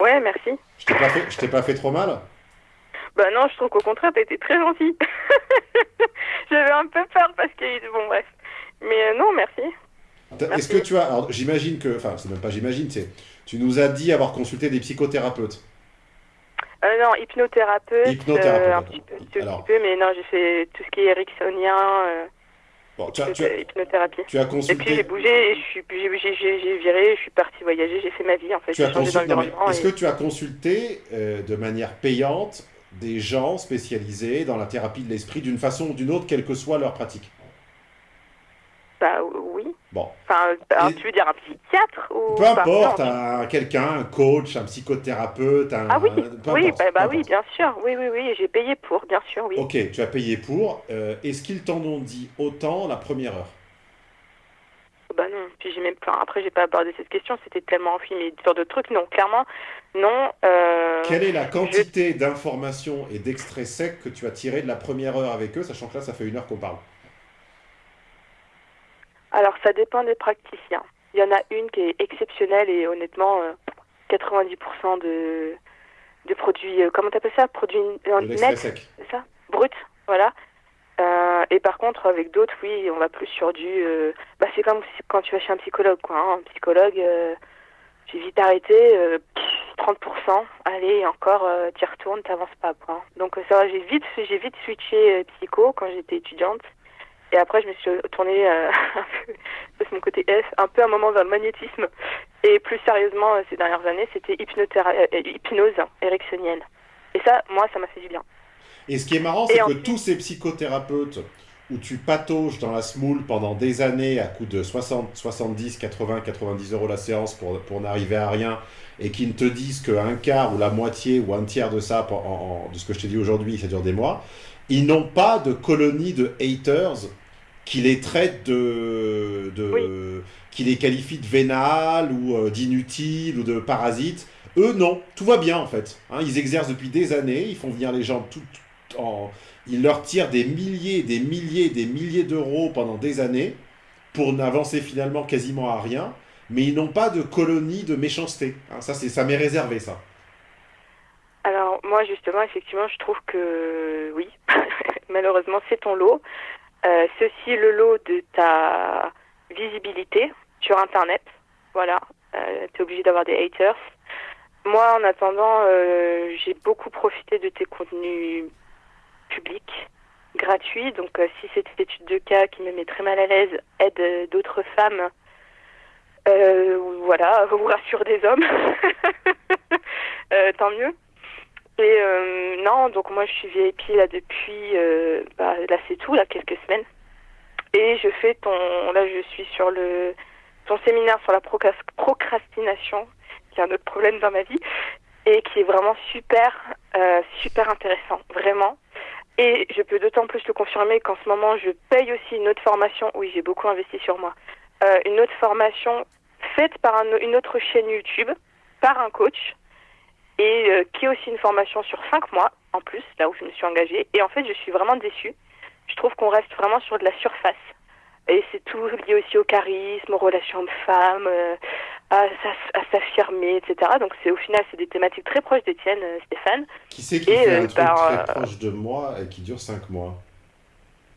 [SPEAKER 1] Ouais, merci.
[SPEAKER 2] Je t'ai pas fait, pas fait trop mal?
[SPEAKER 1] Bah non, je trouve qu'au contraire, t'as été très gentil. J'avais un peu peur parce que... Bon, bref. Mais euh, non, Merci.
[SPEAKER 2] Est-ce que tu as, alors j'imagine que, enfin c'est même pas j'imagine, c'est, tu nous as dit avoir consulté des psychothérapeutes.
[SPEAKER 1] Euh, non, hypnothérapeute.
[SPEAKER 2] Hypnothérapeute,
[SPEAKER 1] euh, un
[SPEAKER 2] d'accord.
[SPEAKER 1] petit peu, un petit peu, mais non, j'ai fait tout ce qui est ericksonien, euh,
[SPEAKER 2] Bon, tu as, tu as-
[SPEAKER 1] hypnothérapie.
[SPEAKER 2] tu as
[SPEAKER 1] Et puis
[SPEAKER 2] consulté.
[SPEAKER 1] j'ai bougé, et je suis, j'ai, viré, je suis partie voyager, j'ai fait ma vie en fait.
[SPEAKER 2] consulté-. Est-ce
[SPEAKER 1] et-
[SPEAKER 2] que tu as consulté euh, de manière payante des gens spécialisés dans la thérapie de l'esprit d'une façon ou d'une autre, quelle que soit leur pratique?
[SPEAKER 1] Bah oui.
[SPEAKER 2] Bon,
[SPEAKER 1] Enfin, tu veux dire un psychiatre ou
[SPEAKER 2] peu importe, un- quelqu'un, un coach, un psychothérapeute, un.
[SPEAKER 1] Ah oui,
[SPEAKER 2] peu
[SPEAKER 1] oui,
[SPEAKER 2] importe,
[SPEAKER 1] bah, bah oui, bien sûr. Oui, oui, oui, j'ai payé pour, bien sûr, oui.
[SPEAKER 2] Ok, tu as payé pour. Euh, Est-ce qu'ils t'en ont dit autant la première heure?
[SPEAKER 1] Bah non, puis j'ai même enfin, après j'ai pas abordé cette question, c'était tellement mais sur d'autres trucs, non, clairement, non. Euh...
[SPEAKER 2] Quelle est la quantité d'informations et d'extraits secs que tu as tiré de la première heure avec eux, sachant que là, ça fait une heure qu'on parle?
[SPEAKER 1] Alors ça dépend des praticiens. Il y en a une qui est exceptionnelle et honnêtement, euh, 90% de, de produits, euh, comment t'appelles ça? Produits euh,
[SPEAKER 2] sec.
[SPEAKER 1] c'est ça? Brut, voilà. Euh, et par contre, avec d'autres, oui, on va plus sur du... euh, bah, c'est comme si- quand tu vas chez un psychologue, quoi. hein. Un psychologue, euh, j'ai vite arrêté, euh, pff, 30%, allez, encore, euh, t'y retournes, t'avances pas, quoi. Donc euh, ça va, j'ai vite, j'ai vite switché euh, psycho quand j'étais étudiante. Et après, je me suis tournée euh, un peu, ça, c'est mon côté S, un peu un moment vers le magnétisme. Et plus sérieusement, euh, ces dernières années, c'était hypnotéra- euh, hypnose ericksonienne. Et ça, moi, ça m'a fait du bien.
[SPEAKER 2] Et ce qui est marrant, c'est que tous ces psychothérapeutes où tu patauges dans la smoule pendant des années à coût de 60, 70, 80, 90 euros la séance pour, pour n'arriver à rien et qui ne te disent qu'un quart ou la moitié ou un tiers de ça, en- en- de ce que je t'ai dit aujourd'hui, ça dure des mois, ils n'ont pas de colonie de haters qui les traitent de... de qui les qualifient de vénales ou euh, d'inutiles ou de parasites. Eux, non. Tout va bien, en fait. Hein, ils exercent depuis des années, ils font venir les gens tout, tout en... Ils leur tirent des milliers, des milliers, des milliers d'euros pendant des années pour n'avancer finalement quasiment à rien, mais ils n'ont pas de colonie de méchanceté. Hein, ça, c'est, ça m'est réservé, ça.
[SPEAKER 1] Alors moi justement effectivement je trouve que oui malheureusement c'est ton lot Euh, aussi le lot de ta visibilité sur internet voilà euh, t'es obligé d'avoir des haters moi en attendant euh, j'ai beaucoup profité de tes contenus publics gratuit. Donc euh, si cette étude de cas qui me met très mal à l'aise aide d'autres femmes, voilà, ou rassure des hommes, tant mieux. Euh, non, donc moi je suis VIP là depuis, euh, bah, là c'est tout, là quelques semaines. Et je fais ton, là je suis sur le, ton séminaire sur la procras- procrastination, qui est un autre problème dans ma vie, et qui est vraiment super, euh, super intéressant, vraiment. Et je peux d'autant plus le confirmer qu'en ce moment je paye aussi une autre formation, oui j'ai beaucoup investi sur moi, une autre formation faite par un- une autre chaîne YouTube, par un coach, et euh, qui est aussi une formation sur cinq mois en plus, là où je me suis engagée. Et en fait, je suis vraiment déçue. Je trouve qu'on reste vraiment sur de la surface. Et c'est tout lié aussi au charisme, aux relations hommes-femmes, euh, à, s'aff- à s'affirmer, etc. Donc c'est au final, c'est des thématiques très proches des tiennes, euh, Stéphane.
[SPEAKER 2] Qui c'est qui
[SPEAKER 1] Et,
[SPEAKER 2] fait un truc
[SPEAKER 1] par,
[SPEAKER 2] très proche de moi et qui dure 5 mois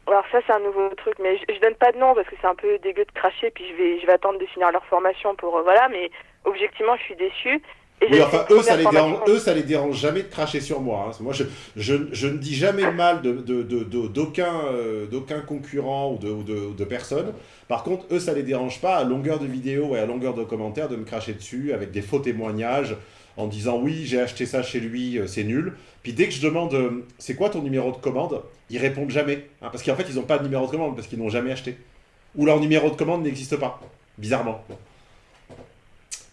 [SPEAKER 1] Alors ça, c'est un nouveau truc, mais je, je donne pas de nom parce que c'est un peu dégueu de cracher, puis je vais, je vais attendre de finir leur formation pour, voilà, mais objectivement, je suis déçue.
[SPEAKER 2] Oui, enfin, eux ça, les dérange, eux, ça les dérange jamais de cracher sur moi. hein. Moi, je, je, je ne dis jamais mal de, de, de- de- d'aucun, euh, d'aucun concurrent ou de, ou de, ou de personne. Par contre, eux, ça les dérange pas à longueur de vidéo et à longueur de commentaires de me cracher dessus avec des faux témoignages en disant oui, j'ai acheté ça chez lui, euh, c'est nul. Puis dès que je demande euh, c'est quoi ton numéro de commande, ils répondent jamais. hein, parce qu'en fait, ils n'ont pas de numéro de commande parce qu'ils n'ont jamais acheté. Ou leur numéro de commande n'existe pas. Bizarrement.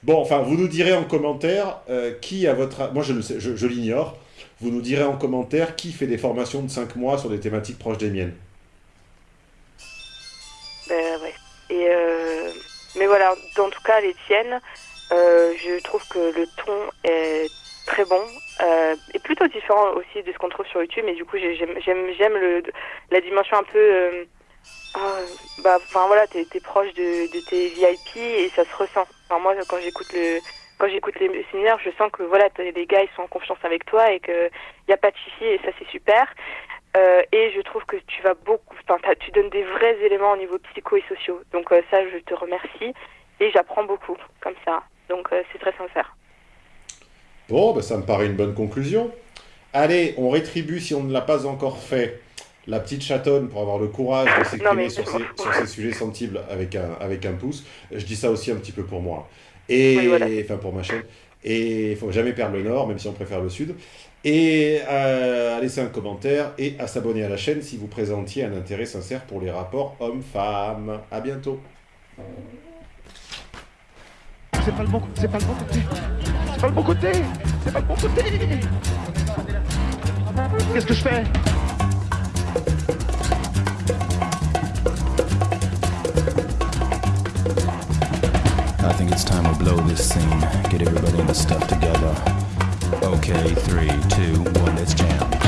[SPEAKER 2] Bon, enfin, vous nous direz en commentaire euh, qui, à votre... Moi, je sais, je, je l'ignore. Vous nous direz en commentaire qui fait des formations de 5 mois sur des thématiques proches des miennes.
[SPEAKER 1] Ben ouais. Et euh, mais voilà, dans tout cas les tiennes, euh, je trouve que le ton est très bon euh, et plutôt différent aussi de ce qu'on trouve sur YouTube. Mais du coup, j'ai- j'aime j'aime la dimension un peu. ah, bah, enfin voilà, t'es es proche de tes VIP et ça se ressent. Enfin, moi, quand j'écoute le quand j'écoute les séminaires, je sens que voilà, les gars ils sont en confiance avec toi et que y a pas de chichi et ça c'est super. Euh, et je trouve que tu vas beaucoup, tu donnes des vrais éléments au niveau psycho et sociaux. Donc euh, ça, je te remercie et j'apprends beaucoup comme ça. Donc euh, c'est très sincère.
[SPEAKER 2] Bon, ben, ça me paraît une bonne conclusion. Allez, on rétribue, si on ne l'a pas encore fait, la petite chatonne pour avoir le courage de s'exprimer
[SPEAKER 1] mais
[SPEAKER 2] sur, sur ces sujets sensibles avec un, avec un pouce. Je dis ça aussi un petit peu pour moi. Et,
[SPEAKER 1] Oui, voilà.
[SPEAKER 2] enfin, pour ma chaîne. Et il faut jamais perdre le nord, même si on préfère le sud. Et euh, à laisser un commentaire et à s'abonner à la chaîne si vous présentiez un intérêt sincère pour les rapports hommes-femmes. À bientôt.
[SPEAKER 6] C'est pas le bon, c'est pas le bon côté. C'est pas le bon côté. C'est pas le bon côté. Qu'est-ce que je fais?
[SPEAKER 8] I think it's time we blow this scene. Get everybody in the stuff together. Okay, three, two, one, let's jam.